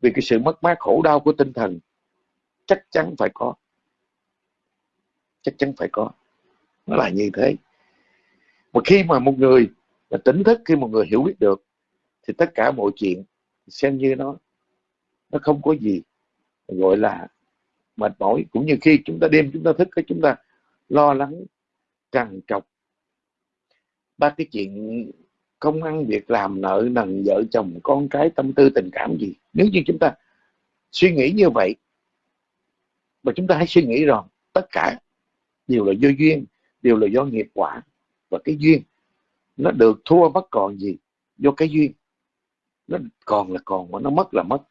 vì cái sự mất mát khổ đau của tinh thần. Chắc chắn phải có. Chắc chắn phải có nó là như thế. Mà khi mà một người là tỉnh thức khi một người hiểu biết được, thì tất cả mọi chuyện xem như nó nó không có gì gọi là mệt mỏi. Cũng như khi chúng ta đêm chúng ta thức, cái chúng ta lo lắng, trằn trọc. Ba cái chuyện công ăn, việc làm, nợ, nần, vợ chồng, con cái, tâm tư, tình cảm gì. Nếu như chúng ta suy nghĩ như vậy, mà chúng ta hãy suy nghĩ rằng tất cả đều là do duyên đều là do nghiệp quả và cái duyên. Nó được thua mất còn gì? Do cái duyên. Nó còn là còn mà nó mất là mất.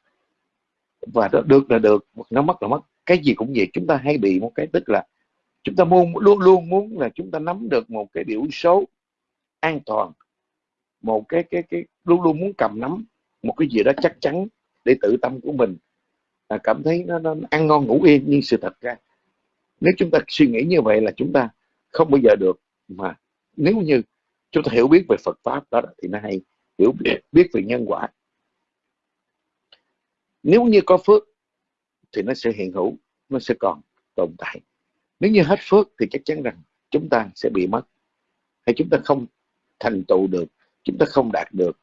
Và nó được là được nó mất là mất. Cái gì cũng vậy chúng ta hay bị một cái tức là chúng ta muốn luôn luôn muốn là chúng ta nắm được một cái biểu số an toàn. Một cái cái cái luôn luôn muốn cầm nắm một cái gì đó chắc chắn để tự tâm của mình. Là cảm thấy nó, nó ăn ngon ngủ yên nhưng sự thật ra nếu chúng ta suy nghĩ như vậy là chúng ta không bao giờ được. Mà nếu như chúng ta hiểu biết về Phật pháp đó thì nó hay. Hiểu biết, biết về nhân quả. Nếu như có phước thì nó sẽ hiện hữu nó sẽ còn tồn tại. Nếu như hết phước thì chắc chắn rằng chúng ta sẽ bị mất. Hay chúng ta không thành tựu được chúng ta không đạt được.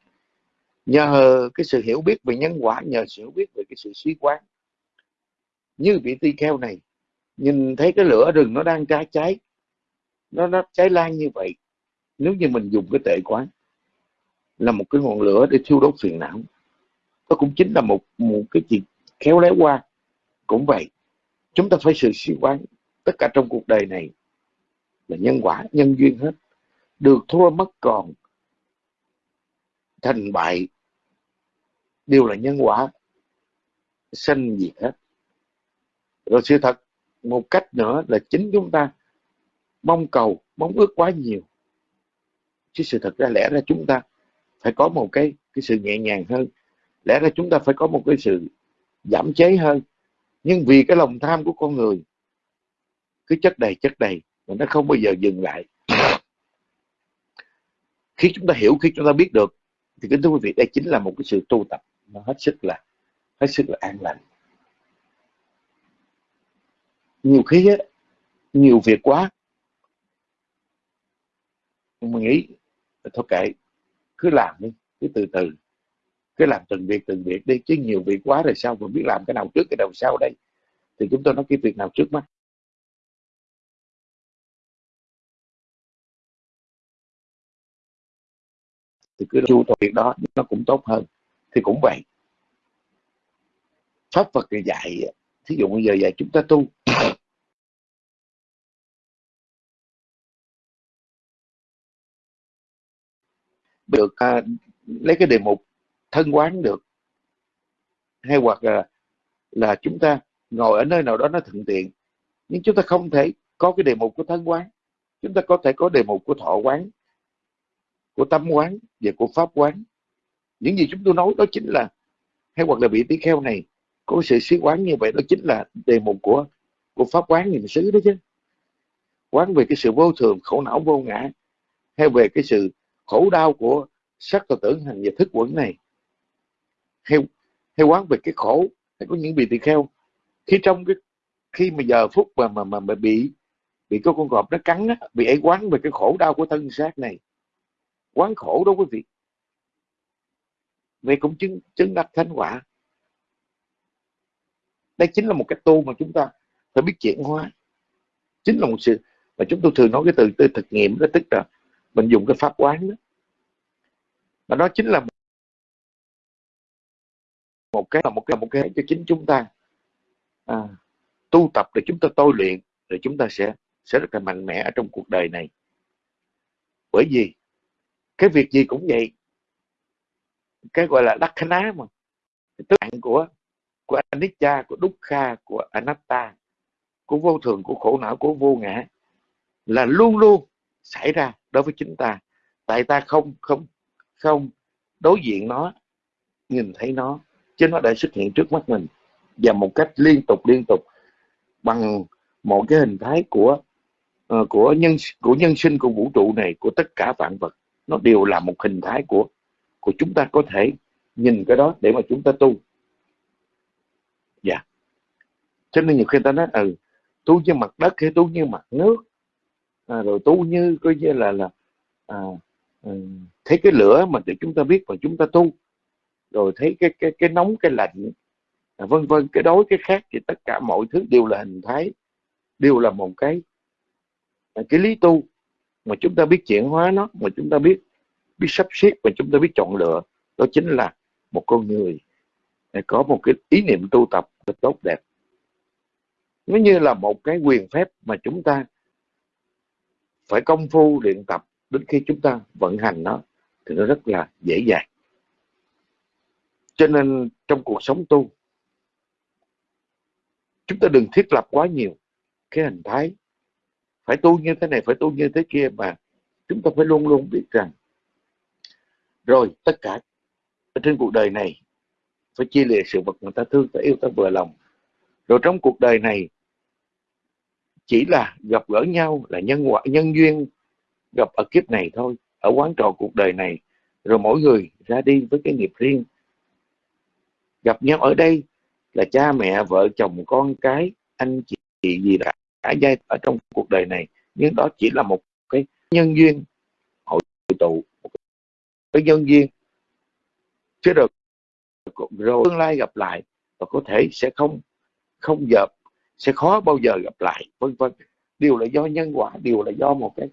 Nhờ cái sự hiểu biết về nhân quả nhờ sự hiểu biết về cái sự suy quán. Như vị tỳ kheo này nhìn thấy cái lửa rừng nó đang cháy cháy nó nó cháy lan như vậy. Nếu như mình dùng cái tệ quán là một cái ngọn lửa để thiêu đốt phiền não. Nó cũng chính là một một cái chuyện khéo léo qua. Cũng vậy, chúng ta phải sự suy quán tất cả trong cuộc đời này là nhân quả, nhân duyên hết. Được thua mất còn thành bại, đều là nhân quả sanh diệt hết. Rồi sự thật một cách nữa là chính chúng ta mong cầu mong ước quá nhiều. Chứ sự thật ra lẽ ra chúng ta phải có một cái cái sự nhẹ nhàng hơn. Lẽ ra chúng ta phải có một cái sự giảm chế hơn. Nhưng vì cái lòng tham của con người cứ chất đầy chất đầy mà nó không bao giờ dừng lại. Khi chúng ta hiểu khi chúng ta biết được thì kính thưa quý vị đây chính là một cái sự tu tập. Nó hết sức là hết sức là an lành. Nhiều khi á, nhiều việc quá mình nghĩ, thôi kệ, cứ làm đi, cứ từ từ, cứ làm từng việc từng việc đi, chứ nhiều việc quá rồi sao mà biết làm cái nào trước, cái nào sau đây? Thì chúng tôi nói cái việc nào trước mắt? Thì cứ chu toàn việc đó, nó cũng tốt hơn. Thì cũng vậy. Pháp Phật dạy, thí dụ bây giờ dạy chúng ta tu được à, lấy cái đề mục thân quán được. Hay hoặc là là chúng ta ngồi ở nơi nào đó nó thuận tiện nhưng chúng ta không thể có cái đề mục của thân quán. Chúng ta có thể có đề mục của thọ quán của tâm quán và của pháp quán. Những gì chúng tôi nói đó chính là hay hoặc là vị tỷ kheo này có sự xí quán như vậy đó chính là đề mục của của pháp quán niệm xứ đó chứ. Quán về cái sự vô thường khổ não vô ngã hay về cái sự khổ đau của sắc và tưởng hành và thức quẩn này. Hay hay quán về cái khổ hay có những vị tỳ kheo khi trong cái khi mà giờ phút mà mà mà, mà bị bị có con cọp nó cắn á, bị ấy quán về cái khổ đau của thân xác này. Quán khổ đó quý vị. Vậy cũng chứng chứng đắc thánh quả. Đây chính là một cái tu mà chúng ta phải biết chuyển hóa. Chính là một sự mà chúng tôi thường nói cái từ từ thực nghiệm đó tức là mình dùng cái pháp quán đó và đó chính là một cái là một cái là một cái cho chính chúng ta à, tu tập để chúng ta tôi luyện để chúng ta sẽ sẽ rất là mạnh mẽ ở trong cuộc đời này. Bởi vì cái việc gì cũng vậy. Cái gọi là đắc ná mà. Tức là của của anicca của dukkha của anatta của vô thường của khổ não của vô ngã là luôn luôn xảy ra đối với chúng ta. Tại ta không không không đối diện nó nhìn thấy nó chứ nó đã xuất hiện trước mắt mình và một cách liên tục liên tục bằng một cái hình thái của uh, của nhân của nhân sinh của vũ trụ này của tất cả vạn vật nó đều là một hình thái của của chúng ta có thể nhìn cái đó để mà chúng ta tu dạ yeah. cho nên nhiều khi ta nói ừ tu như mặt đất hay tu như mặt nước à, rồi tu như coi như là là à, à, Ừ. thấy cái lửa mà để chúng ta biết và chúng ta tu. Rồi thấy cái cái cái nóng, cái lạnh. À, vân vân, cái đối cái khác thì tất cả mọi thứ đều là hình thái, đều là một cái à, cái lý tu. Mà chúng ta biết chuyển hóa nó, mà chúng ta biết biết sắp xếp và chúng ta biết chọn lựa, đó chính là một con người. À, có một cái ý niệm tu tập tốt đẹp. Nó như là một cái quyền phép mà chúng ta phải công phu luyện tập đến khi chúng ta vận hành nó thì nó rất là dễ dàng. Cho nên trong cuộc sống tu, chúng ta đừng thiết lập quá nhiều cái hình thái, phải tu như thế này, phải tu như thế kia, mà chúng ta phải luôn luôn biết rằng, rồi tất cả ở trên cuộc đời này phải chia lìa sự vật người ta thương, ta yêu, ta vừa lòng. Rồi trong cuộc đời này chỉ là gặp gỡ nhau, là nhân quả, nhân duyên gặp ở kiếp này thôi, ở quán trò cuộc đời này. Rồi mỗi người ra đi với cái nghiệp riêng. Gặp nhau ở đây là cha mẹ, vợ, chồng, con cái, anh chị gì đã cả giai ở trong cuộc đời này. Nhưng đó chỉ là một cái nhân duyên, hội tụ cái nhân duyên. Chứ được rồi tương lai gặp lại và có thể sẽ không không dập sẽ khó bao giờ gặp lại. Vân vân. Điều là do nhân quả, điều là do một cái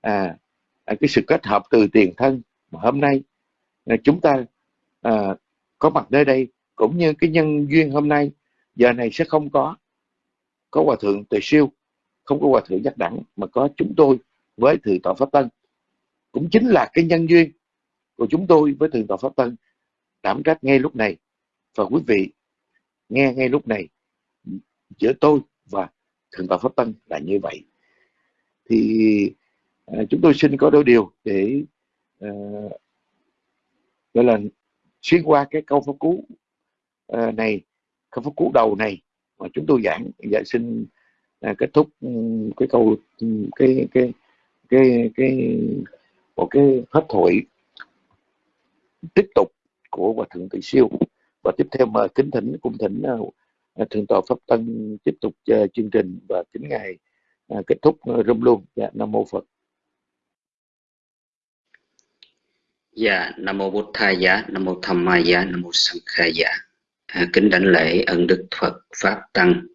à, à cái sự kết hợp từ tiền thân mà hôm nay à, chúng ta à, có mặt nơi đây cũng như cái nhân duyên hôm nay giờ này sẽ không có có hòa thượng tề siêu không có hòa thượng giác đẳng mà có chúng tôi với thượng tọa pháp tân. Cũng chính là cái nhân duyên của chúng tôi với thượng tọa pháp tân đảm trách ngay lúc này. Và quý vị nghe ngay lúc này giữa tôi và thượng tọa pháp tân là như vậy. Thì à, chúng tôi xin có đôi điều để à, gọi là xuyên qua cái câu pháp cú à, này câu pháp cú đầu này mà chúng tôi giảng dạ xin à, kết thúc ừ, cái câu ừ, cái cái cái cái một cái pháp thoại tiếp tục của hòa thượng tự siêu. Và tiếp theo mời kính thỉnh cung thỉnh uh, thượng tọa pháp tân tiếp tục uh, chương trình và kính ngày uh, kết thúc uh, rung luôn. Dạ nam mô phật. Dạ, Nam Mô Bụt Thầy Giá, Nam Mô Tham Ma Giá, Nam Mô Sang Khai Giá. À, kính đảnh lễ ân đức Phật Pháp Tăng.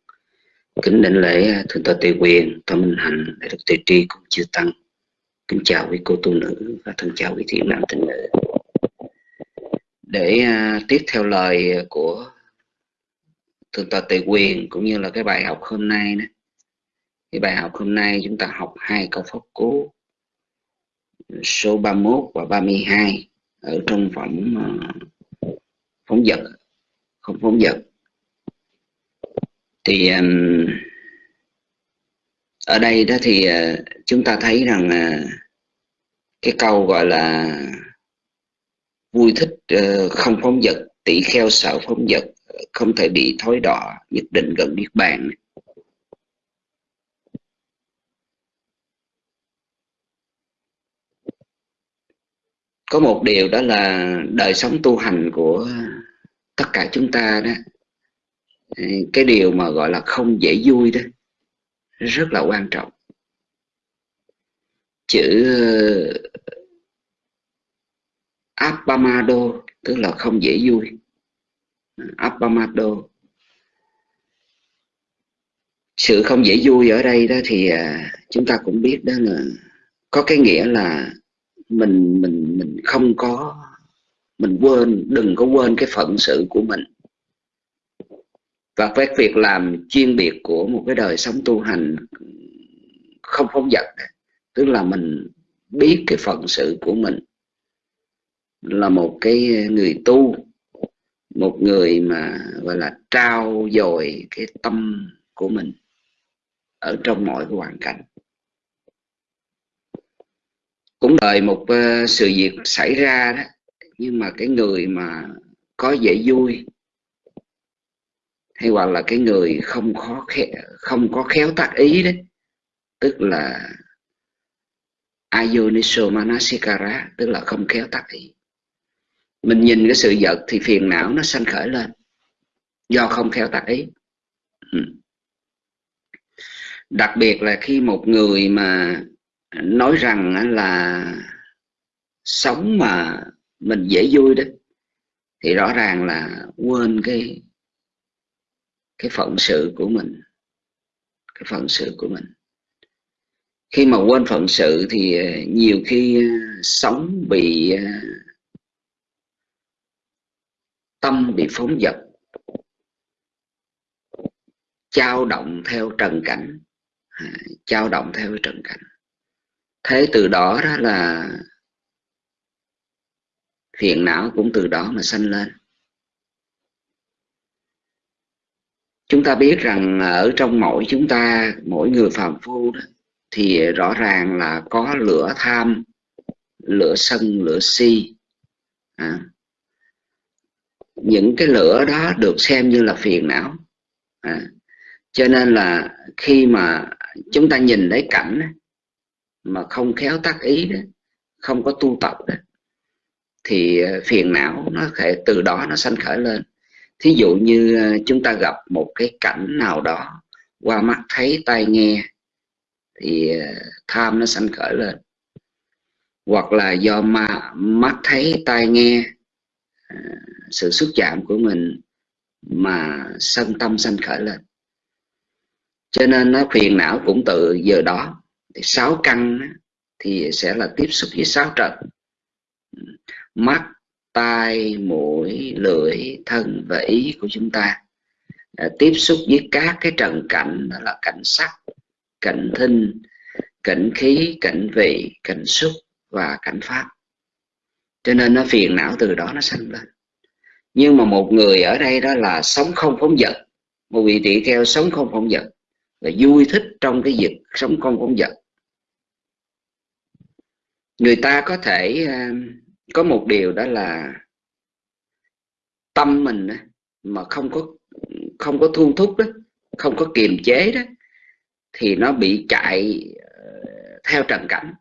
Kính đảnh lễ à, Thượng tọa Tề Quyền, Tòa Minh Hạnh, Đại đức Tề Tri cũng chư Tăng. Kính chào quý cô tu nữ và thân chào quý thiện nam tín nữ. Để uh, tiếp theo lời của Thượng tọa Tề Quyền cũng như là cái bài học hôm nay đó. Cái bài học hôm nay chúng ta học hai câu pháp cú số 31 và 32 ở trong phẩm ờ, phóng vật không phóng vật. Thì ở đây đó thì ờ, chúng ta thấy rằng ờ, cái câu gọi là vui thích không phóng vật tỷ kheo sợ phóng vật, không thể bị thối đọa, nhất định gần niết bàn. Có một điều đó là đời sống tu hành của tất cả chúng ta đó, cái điều mà gọi là không dễ vui đó, rất là quan trọng. Chữ ờ, Appamado tức là không dễ vui. Appamado sự không dễ vui ở đây đó thì ờ, chúng ta cũng biết đó là có cái nghĩa là mình mình mình không có, mình quên, đừng có quên cái phận sự của mình. Và cái việc làm chuyên biệt của một cái đời sống tu hành không phóng dật, tức là mình biết cái phận sự của mình là một cái người tu, một người mà, gọi là, trao dồi cái tâm của mình ở trong mọi cái hoàn cảnh cũng đời một ờ, sự việc xảy ra đó nhưng mà cái người mà có dễ vui hay hoặc là cái người không khó khéo, không có khéo tác ý đấy tức là Ayoniso Manasikara tức là không khéo tác ý. Mình nhìn cái sự vật thì phiền não nó sanh khởi lên do không khéo tác ý. Ừ. Đặc biệt là khi một người mà nói rằng là sống mà mình dễ vui đó, thì rõ ràng là quên cái cái phận sự của mình, cái phận sự của mình. Khi mà quên phận sự thì ờ, nhiều khi ờ, sống bị ờ, tâm bị phóng dật trao động theo trần cảnh. À, trao động theo trần cảnh thế từ đó đó là phiền não cũng từ đó mà sanh lên chúng ta biết rằng ở trong mỗi chúng ta mỗi người phàm phu đó, thì rõ ràng là có lửa tham lửa sân lửa si à. những cái lửa đó được xem như là phiền não à. cho nên là khi mà chúng ta nhìn thấy cảnh mà không khéo tác ý đó, không có tu tập đó, thì ờ, phiền não nó thể từ đó nó sanh khởi lên. Thí dụ như ờ, chúng ta gặp một cái cảnh nào đó, qua mắt thấy, tai nghe, thì ờ, tham nó sanh khởi lên. Hoặc là do mà mắt thấy, tai nghe sự xúc chạm của mình mà sân tâm sanh khởi lên. Cho nên nó phiền não cũng từ giờ đó thì sáu căn thì sẽ là tiếp xúc với sáu trần. Mắt tai mũi lưỡi thân và ý của chúng ta. À, tiếp xúc với các cái trần cảnh đó là cảnh sắc cảnh thinh cảnh khí cảnh vị cảnh xúc và cảnh pháp. Cho nên nó phiền não từ đó nó sanh lên. Nhưng mà một người ở đây đó là sống không phóng dật. Một vị tỳ kheo sống không phóng dật. Và vui thích trong cái việc sống không phóng dật người ta có thể ờ, có một điều đó là tâm mình mà không có không có thu thúc đó không có kiềm chế đó thì nó bị chạy ờ, theo trần cảnh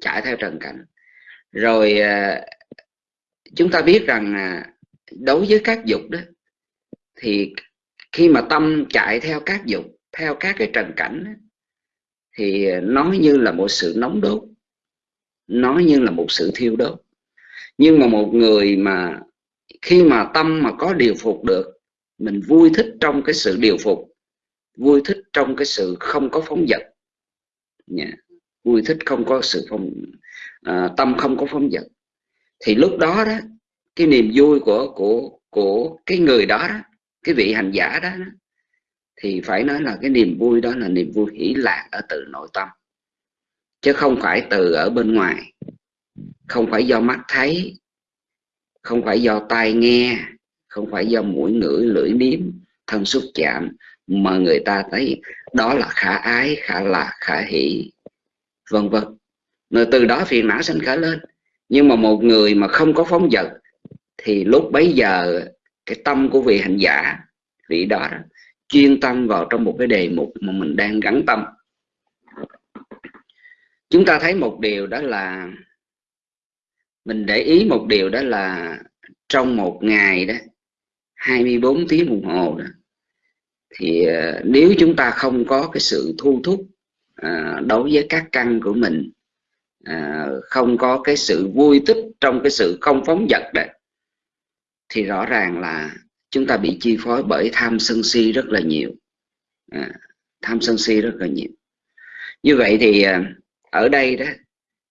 chạy theo trần cảnh. Rồi ờ, chúng ta biết rằng à, đối với các dục đó thì khi mà tâm chạy theo các dục theo các cái trần cảnh đó, thì nó như là một sự nóng đốt nó như là một sự thiêu đốt. Nhưng mà một người mà khi mà tâm mà có điều phục được mình vui thích trong cái sự điều phục vui thích trong cái sự không có phóng dật. Yeah. vui thích không có sự phong à, tâm không có phóng dật. Thì lúc đó đó cái niềm vui của của của cái người đó, đó cái vị hành giả đó, đó thì phải nói là cái niềm vui đó là niềm vui hỷ lạc ở từ nội tâm chứ không phải từ ở bên ngoài. Không phải do mắt thấy không phải do tai nghe không phải do mũi ngửi lưỡi nếm thân xúc chạm mà người ta thấy đó là khả ái khả lạc khả hỷ vân vân. Rồi từ đó phiền não sinh khởi lên. Nhưng mà một người mà không có phóng dật thì lúc bấy giờ cái tâm của vị hành giả vị đó, đó chuyên tâm vào trong một cái đề mục mà mình đang gắn tâm chúng ta thấy một điều đó là mình để ý một điều đó là trong một ngày đó 24 tiếng đồng hồ đó thì ờ, nếu chúng ta không có cái sự thu thúc ờ, đối với các căn của mình ờ, không có cái sự vui thích trong cái sự không phóng dật đó thì rõ ràng là chúng ta bị chi phối bởi tham sân si rất là nhiều. À, tham sân si rất là nhiều. Như vậy thì à, ở đây đó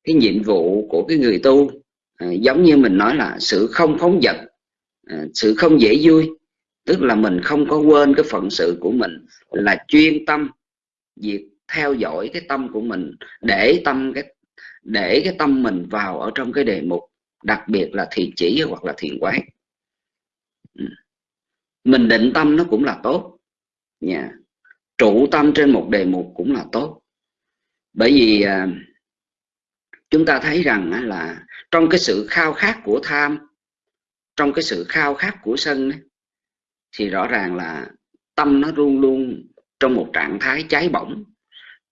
cái nhiệm vụ của cái người tu à, giống như mình nói là sự không phóng dật à, sự không dễ vui tức là mình không có quên cái phận sự của mình là chuyên tâm việc theo dõi cái tâm của mình để tâm cái để cái tâm mình vào ở trong cái đề mục đặc biệt là thiền chỉ hoặc là thiền quán. Ừ. Mình định tâm nó cũng là tốt. Nha. Trụ tâm trên một đề mục cũng là tốt bởi vì à, chúng ta thấy rằng là trong cái sự khao khát của tham, trong cái sự khao khát của sân thì rõ ràng là tâm nó luôn luôn trong một trạng thái cháy bỏng,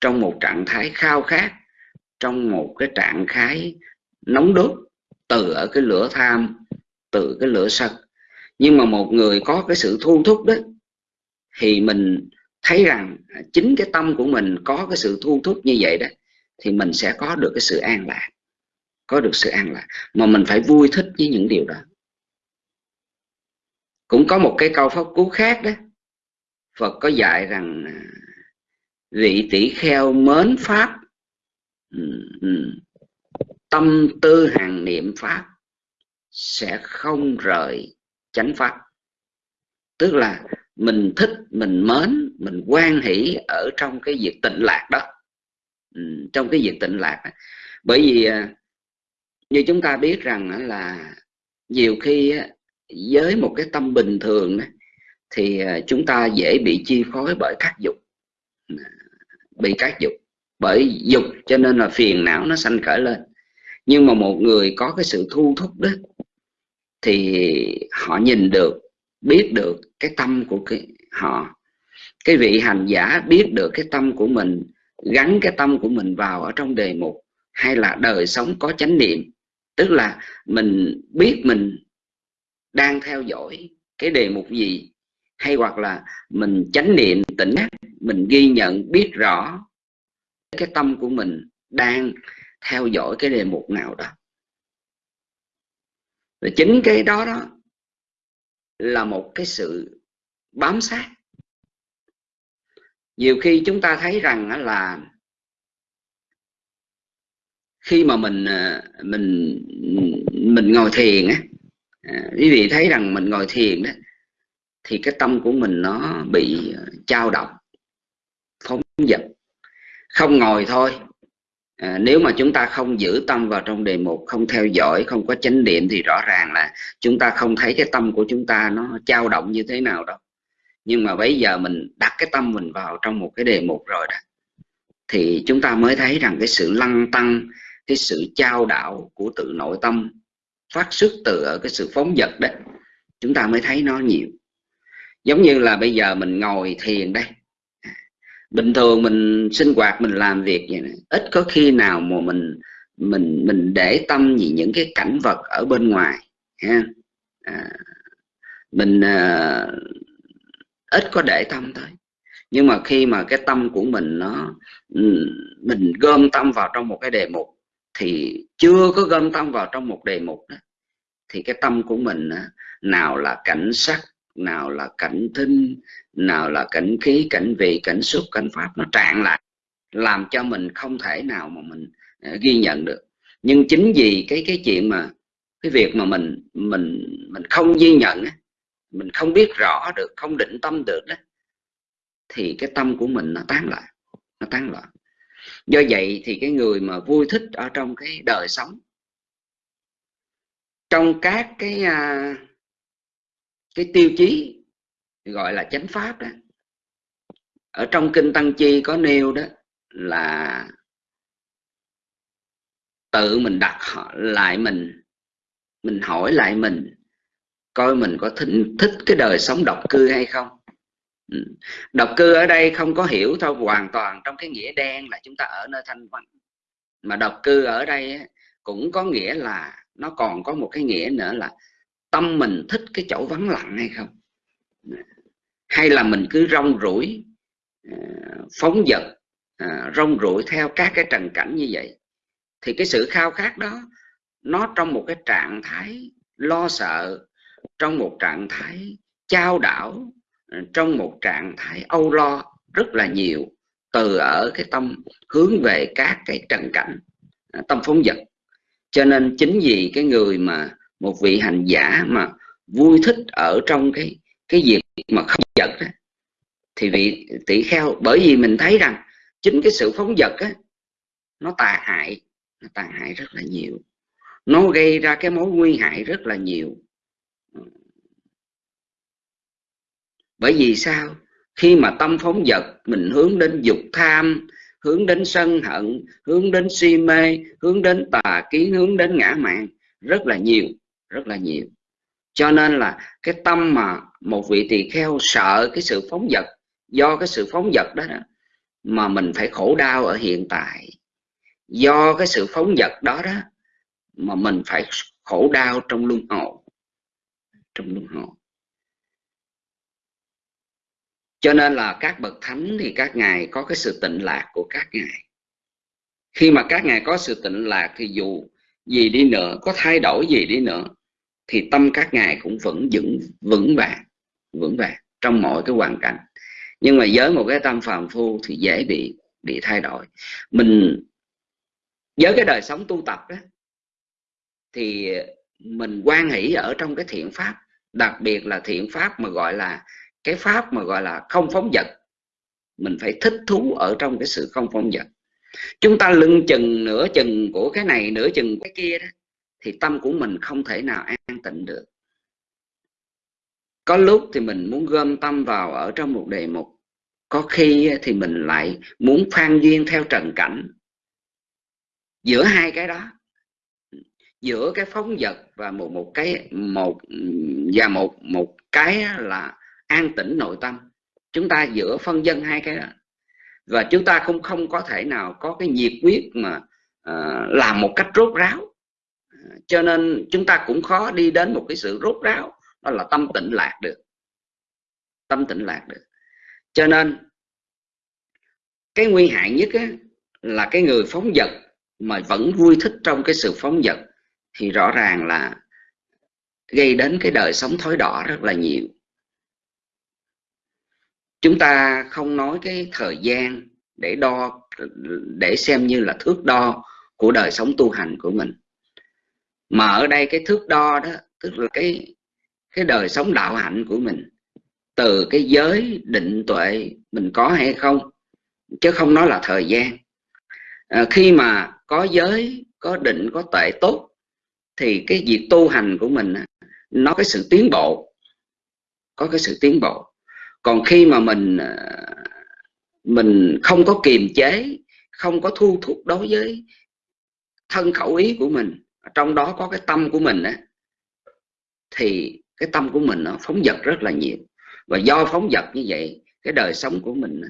trong một trạng thái khao khát, trong một cái trạng thái nóng đốt từ ở cái lửa tham, từ cái lửa sân. Nhưng mà một người có cái sự thu thúc đó, thì mình thấy rằng à, chính cái tâm của mình có cái sự thu thúc như vậy đó, thì mình sẽ có được cái sự an lạc, có được sự an lạc. Mà mình phải vui thích với những điều đó. Cũng có một cái câu pháp cú khác đó, Phật có dạy rằng à, vị tỷ kheo mến pháp tâm tư hàng niệm pháp sẽ không rời chánh pháp. Tức là mình thích, mình mến mình quan hỷ ở trong cái việc tịnh lạc đó. Ừ, trong cái việc tịnh lạc đó. bởi vì à, như chúng ta biết rằng là nhiều khi với một cái tâm bình thường thì à, chúng ta dễ bị chi phối bởi các dục. Bị các dục. Bởi dục cho nên là phiền não nó sanh khởi lên. Nhưng mà một người có cái sự thu thúc đó thì họ nhìn được biết được cái tâm của cái họ cái vị hành giả biết được cái tâm của mình, gắn cái tâm của mình vào ở trong đề mục, hay là đời sống có chánh niệm. Tức là mình biết mình đang theo dõi cái đề mục gì, hay hoặc là mình chánh niệm, tỉnh giác, mình ghi nhận, biết rõ cái tâm của mình đang theo dõi cái đề mục nào đó. Và chính cái đó đó là một cái sự bám sát nhiều khi chúng ta thấy rằng là khi mà mình ờ, mình mình ngồi thiền á à, quý vị thấy rằng mình ngồi thiền đó thì cái tâm của mình nó bị ờ, trao động phóng dật. Không ngồi thôi à, nếu mà chúng ta không giữ tâm vào trong đề mục không theo dõi không có chánh niệm thì rõ ràng là chúng ta không thấy cái tâm của chúng ta nó trao động như thế nào đâu nhưng mà bây giờ mình đặt cái tâm mình vào trong một cái đề mục rồi đó thì chúng ta mới thấy rằng cái sự lăng tăng cái sự trao đạo của tự nội tâm phát xuất từ ở cái sự phóng dật đấy chúng ta mới thấy nó nhiều. Giống như là bây giờ mình ngồi thiền đây. Bình thường mình sinh hoạt mình làm việc vậy này, ít có khi nào mà mình mình mình để tâm gì những cái cảnh vật ở bên ngoài ha. À, mình à, ít có để tâm thôi nhưng mà khi mà cái tâm của mình nó ừ, mình gom tâm vào trong một cái đề mục, thì chưa có gom tâm vào trong một đề mục đó, thì cái tâm của mình nào là cảnh sắc, nào là cảnh thinh nào là cảnh khí, cảnh vị, cảnh xúc, cảnh pháp, nó trạng lại, làm cho mình không thể nào mà mình à, ghi nhận được. Nhưng chính vì cái cái chuyện mà, cái việc mà mình mình mình không ghi nhận mình không biết rõ được không định tâm được đó thì cái tâm của mình nó tán loạn, nó tán loạn. Do vậy thì cái người mà vui thích ở trong cái đời sống trong các cái à, cái tiêu chí gọi là chánh pháp đó ở trong kinh tăng chi có nêu đó là tự mình đặt lại mình mình hỏi lại mình coi mình có thích, thích cái đời sống độc cư hay không. Ừ. Độc cư ở đây không có hiểu thôi hoàn toàn trong cái nghĩa đen là chúng ta ở nơi thanh vắng. Mà độc cư ở đây cũng có nghĩa là nó còn có một cái nghĩa nữa là tâm mình thích cái chỗ vắng lặng hay không. Hay là mình cứ rong rủi ờ, phóng dật ờ, rong rủi theo các cái trần cảnh như vậy. Thì cái sự khao khát đó nó trong một cái trạng thái lo sợ trong một trạng thái trao đảo ờ, trong một trạng thái âu lo rất là nhiều từ ở cái tâm hướng về các cái trần cảnh ờ, tâm phóng dật cho nên chính vì cái người mà một vị hành giả mà vui thích ở trong cái cái việc mà không giật đó, thì vị tỷ kheo bởi vì mình thấy rằng chính cái sự phóng dật á nó tà hại nó tàn hại rất là nhiều. Nó gây ra cái mối nguy hại rất là nhiều. Bởi vì sao? Khi mà tâm phóng vật mình hướng đến dục tham hướng đến sân hận hướng đến si mê hướng đến tà kiến hướng đến ngã mạng rất là nhiều rất là nhiều. Cho nên là cái tâm mà một vị tỳ kheo sợ cái sự phóng vật do cái sự phóng vật đó, đó mà mình phải khổ đau ở hiện tại. Do cái sự phóng vật đó đó mà mình phải khổ đau trong luân hồi trong luân hồi cho nên là các bậc thánh thì các ngài có cái sự tịnh lạc của các ngài. Khi mà các ngài có sự tịnh lạc thì dù gì đi nữa, có thay đổi gì đi nữa, thì tâm các ngài cũng vẫn vững vững vàng vững vàng trong mọi cái hoàn cảnh. Nhưng mà với một cái tâm phàm phu thì dễ bị bị thay đổi. Mình, với cái đời sống tu tập đó thì mình quan hỷ ở trong cái thiện pháp, đặc biệt là thiện pháp mà gọi là cái pháp mà gọi là không phóng dật mình phải thích thú ở trong cái sự không phóng dật chúng ta lưng chừng, nửa chừng của cái này, nửa chừng cái kia đó, thì tâm của mình không thể nào an tịnh được. Có lúc thì mình muốn gom tâm vào ở trong một đề mục, có khi thì mình lại muốn phan duyên theo trần cảnh. Giữa hai cái đó, giữa cái phóng vật và một một cái, một, và một một cái là an tĩnh nội tâm. Chúng ta giữa phân dân hai cái đó. Và chúng ta không không có thể nào có cái nhiệt quyết mà uh, làm một cách rốt ráo. Cho nên chúng ta cũng khó đi đến một cái sự rốt ráo đó là tâm tịnh lạc được. Tâm tịnh lạc được. Cho nên cái nguy hại nhất á, là cái người phóng vật mà vẫn vui thích trong cái sự phóng vật thì rõ ràng là gây đến cái đời sống thối đỏ rất là nhiều chúng ta không nói cái thời gian để đo để xem như là thước đo của đời sống tu hành của mình. Mà ở đây cái thước đo đó tức là cái cái đời sống đạo hạnh của mình từ cái giới định tuệ mình có hay không chứ không nói là thời gian. À, khi mà có giới có định có tuệ tốt thì cái việc tu hành của mình nó cái sự tiến bộ có cái sự tiến bộ còn khi mà mình ờ, mình không có kiềm chế không có thu thúc đối với thân khẩu ý của mình trong đó có cái tâm của mình á thì cái tâm của mình nó phóng dật rất là nhiều. Và do phóng dật như vậy cái đời sống của mình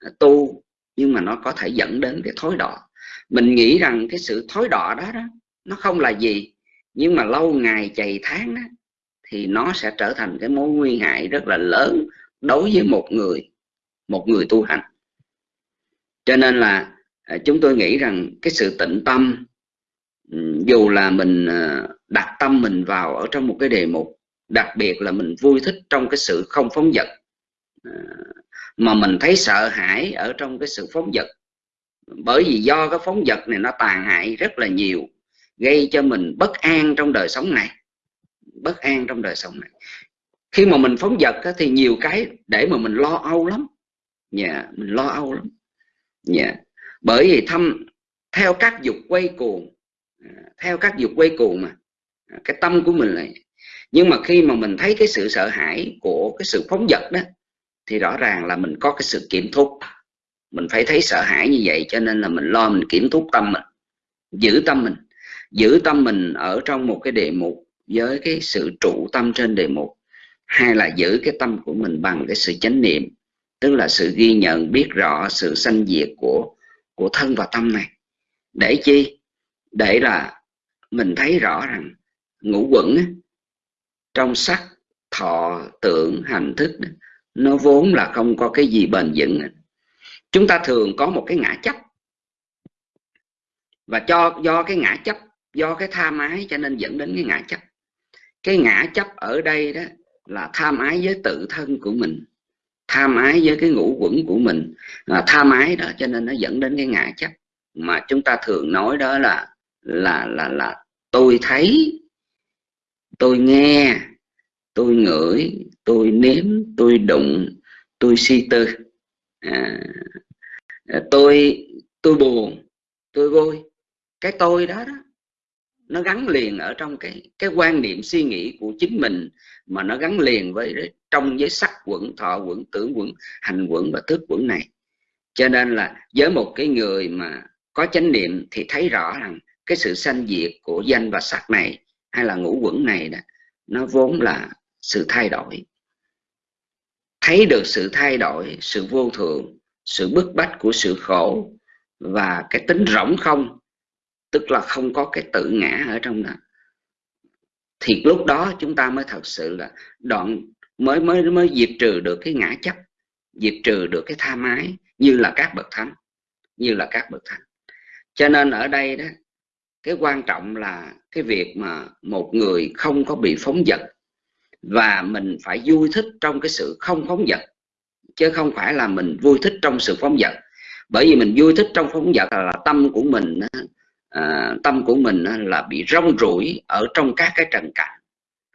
ờ, tu nhưng mà nó có thể dẫn đến cái thối đỏ. Mình nghĩ rằng cái sự thối đỏ đó đó nó không là gì nhưng mà lâu ngày chày tháng đó, thì nó sẽ trở thành cái mối nguy hại rất là lớn đối với một người một người tu hành. Cho nên là à, chúng tôi nghĩ rằng cái sự tịnh tâm ừ, dù là mình à, đặt tâm mình vào ở trong một cái đề mục, đặc biệt là mình vui thích trong cái sự không phóng dật à, mà mình thấy sợ hãi ở trong cái sự phóng dật bởi vì do cái phóng dật này nó tàn hại rất là nhiều, gây cho mình bất an trong đời sống này, bất an trong đời sống này khi mà mình phóng dật thì nhiều cái để mà mình lo âu lắm. Nhà yeah, mình lo âu lắm. Nhà yeah. bởi vì thăm theo các dục quay cuồng à, theo các dục quay cuồng mà à, cái tâm của mình lại. Nhưng mà khi mà mình thấy cái sự sợ hãi của cái sự phóng dật đó thì rõ ràng là mình có cái sự kiểm thúc. Mình phải thấy sợ hãi như vậy cho nên là mình lo mình kiểm thúc tâm mình giữ tâm mình. Giữ tâm mình ở trong một cái đề mục với cái sự trụ tâm trên đề mục hay là giữ cái tâm của mình bằng cái sự chánh niệm, tức là sự ghi nhận, biết rõ sự sanh diệt của của thân và tâm này. Để chi? Để là mình thấy rõ rằng ngũ quẩn trong sắc, thọ, tưởng, hành thức nó vốn là không có cái gì bền vững chúng ta thường có một cái ngã chấp. Và cho, do cái ngã chấp, do cái tha mái cho nên dẫn đến cái ngã chấp. Cái ngã chấp ở đây đó là tham ái với tự thân của mình tham ái với cái ngũ quẩn của mình. À, tham ái đó cho nên nó dẫn đến cái ngã chấp. Mà chúng ta thường nói đó là là là là tôi thấy tôi nghe tôi ngửi tôi nếm tôi đụng tôi suy tư. À, tôi tôi buồn tôi vui. Cái tôi đó đó nó gắn liền ở trong cái cái quan niệm suy nghĩ của chính mình mà nó gắn liền với trong giới sắc quẩn thọ quẩn tưởng quẩn hành quẩn và thức quẩn này. Cho nên là với một cái người mà có chánh niệm thì thấy rõ rằng cái sự sanh diệt của danh và sắc này hay là ngũ quẩn này đó, nó vốn là sự thay đổi. Thấy được sự thay đổi sự vô thường sự bức bách của sự khổ và cái tính rỗng không tức là không có cái tự ngã ở trong đó. Thì lúc đó chúng ta mới thật sự là đoạn, mới mới mới diệt trừ được cái ngã chấp, diệt trừ được cái tha mái như là các bậc thánh, như là các bậc thánh. Cho nên ở đây đó, cái quan trọng là cái việc mà một người không có bị phóng dật và mình phải vui thích trong cái sự không phóng dật, chứ không phải là mình vui thích trong sự phóng dật. Bởi vì mình vui thích trong phóng dật là tâm của mình à, tâm của mình là bị rong rủi ở trong các cái trần cảnh.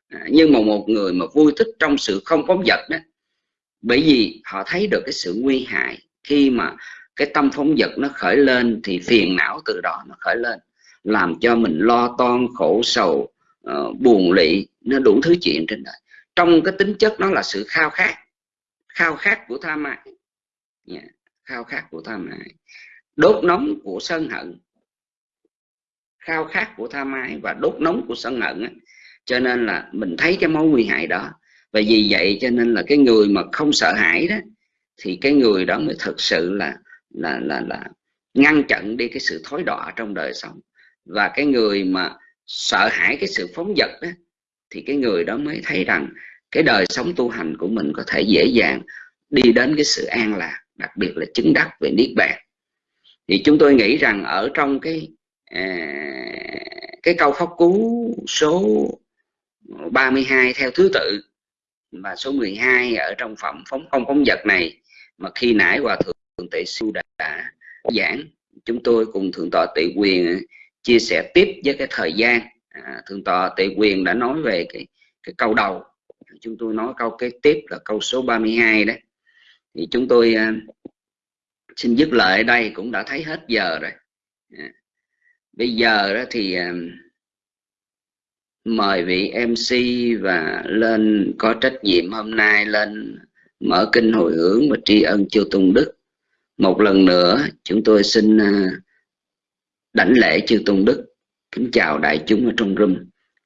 À, nhưng mà một người mà vui thích trong sự không phóng dật đó bởi vì họ thấy được cái sự nguy hại khi mà cái tâm phóng dật nó khởi lên thì phiền não từ đó nó khởi lên làm cho mình lo toan khổ sầu uh, buồn lị nó đủ thứ chuyện trên đời. Trong cái tính chất nó là sự khao khát khao khát của tham ái yeah. Dạ, khao khát của tham ái đốt nóng của sân hận khao khát của tha mái và đốt nóng của sân hận á. cho nên là mình thấy cái mối nguy hại đó. Và vì vậy cho nên là cái người mà không sợ hãi đó, thì cái người đó mới thực sự là là là là ngăn chặn đi cái sự thối đọa trong đời sống. Và cái người mà sợ hãi cái sự phóng dật đó thì cái người đó mới thấy rằng cái đời sống tu hành của mình có thể dễ dàng đi đến cái sự an lạc, đặc biệt là chứng đắc về niết bàn. Thì chúng tôi nghĩ rằng ở trong cái à, cái câu pháp cú số 32 theo thứ tự và số 12 ở trong phẩm phóng không phóng vật này mà khi nãy hòa thượng tệ siêu đã, đã giảng chúng tôi cùng thượng tọa tệ quyền chia sẻ tiếp với cái thời gian. À, thượng tọa tệ quyền đã nói về cái cái câu đầu. Chúng tôi nói câu kế tiếp là câu số 32 đấy. Thì chúng tôi à, xin dứt lời ở đây cũng đã thấy hết giờ rồi. À, bây giờ đó thì à, mời vị MC và lên có trách nhiệm hôm nay lên mở kinh hồi hướng và tri ân chư Tôn Đức. Một lần nữa, chúng tôi xin à, đảnh lễ chư Tôn Đức. Kính chào đại chúng ở trong room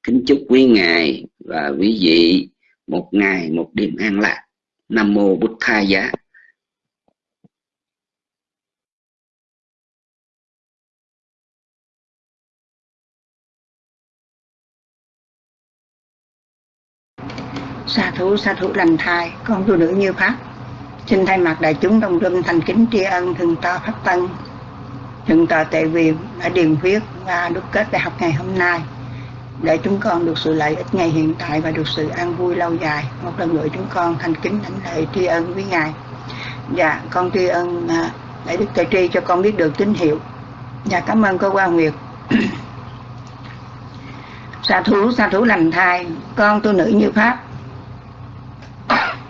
kính chúc quý ngài và quý vị một ngày, một đêm an lạc. Nam mô bút tha giá. Sa thủ sa thủ lành thai con tu nữ như pháp. Xin thay mặt đại chúng đồng râm thành kính tri ân thượng tọa pháp tân. Thượng tọa tệ viện đã điền huyết và đúc kết đại học ngày hôm nay để chúng con được sự lợi ích ngày hiện tại và được sự an vui lâu dài. Một lần nữa chúng con thành kính thánh lễ tri ân với ngài. Dạ con tri ân à, để đức tề tri cho con biết được tín hiệu. Dạ cảm ơn cô quan nguyệt. Sa thú sa thú lành thai con tu nữ như pháp. you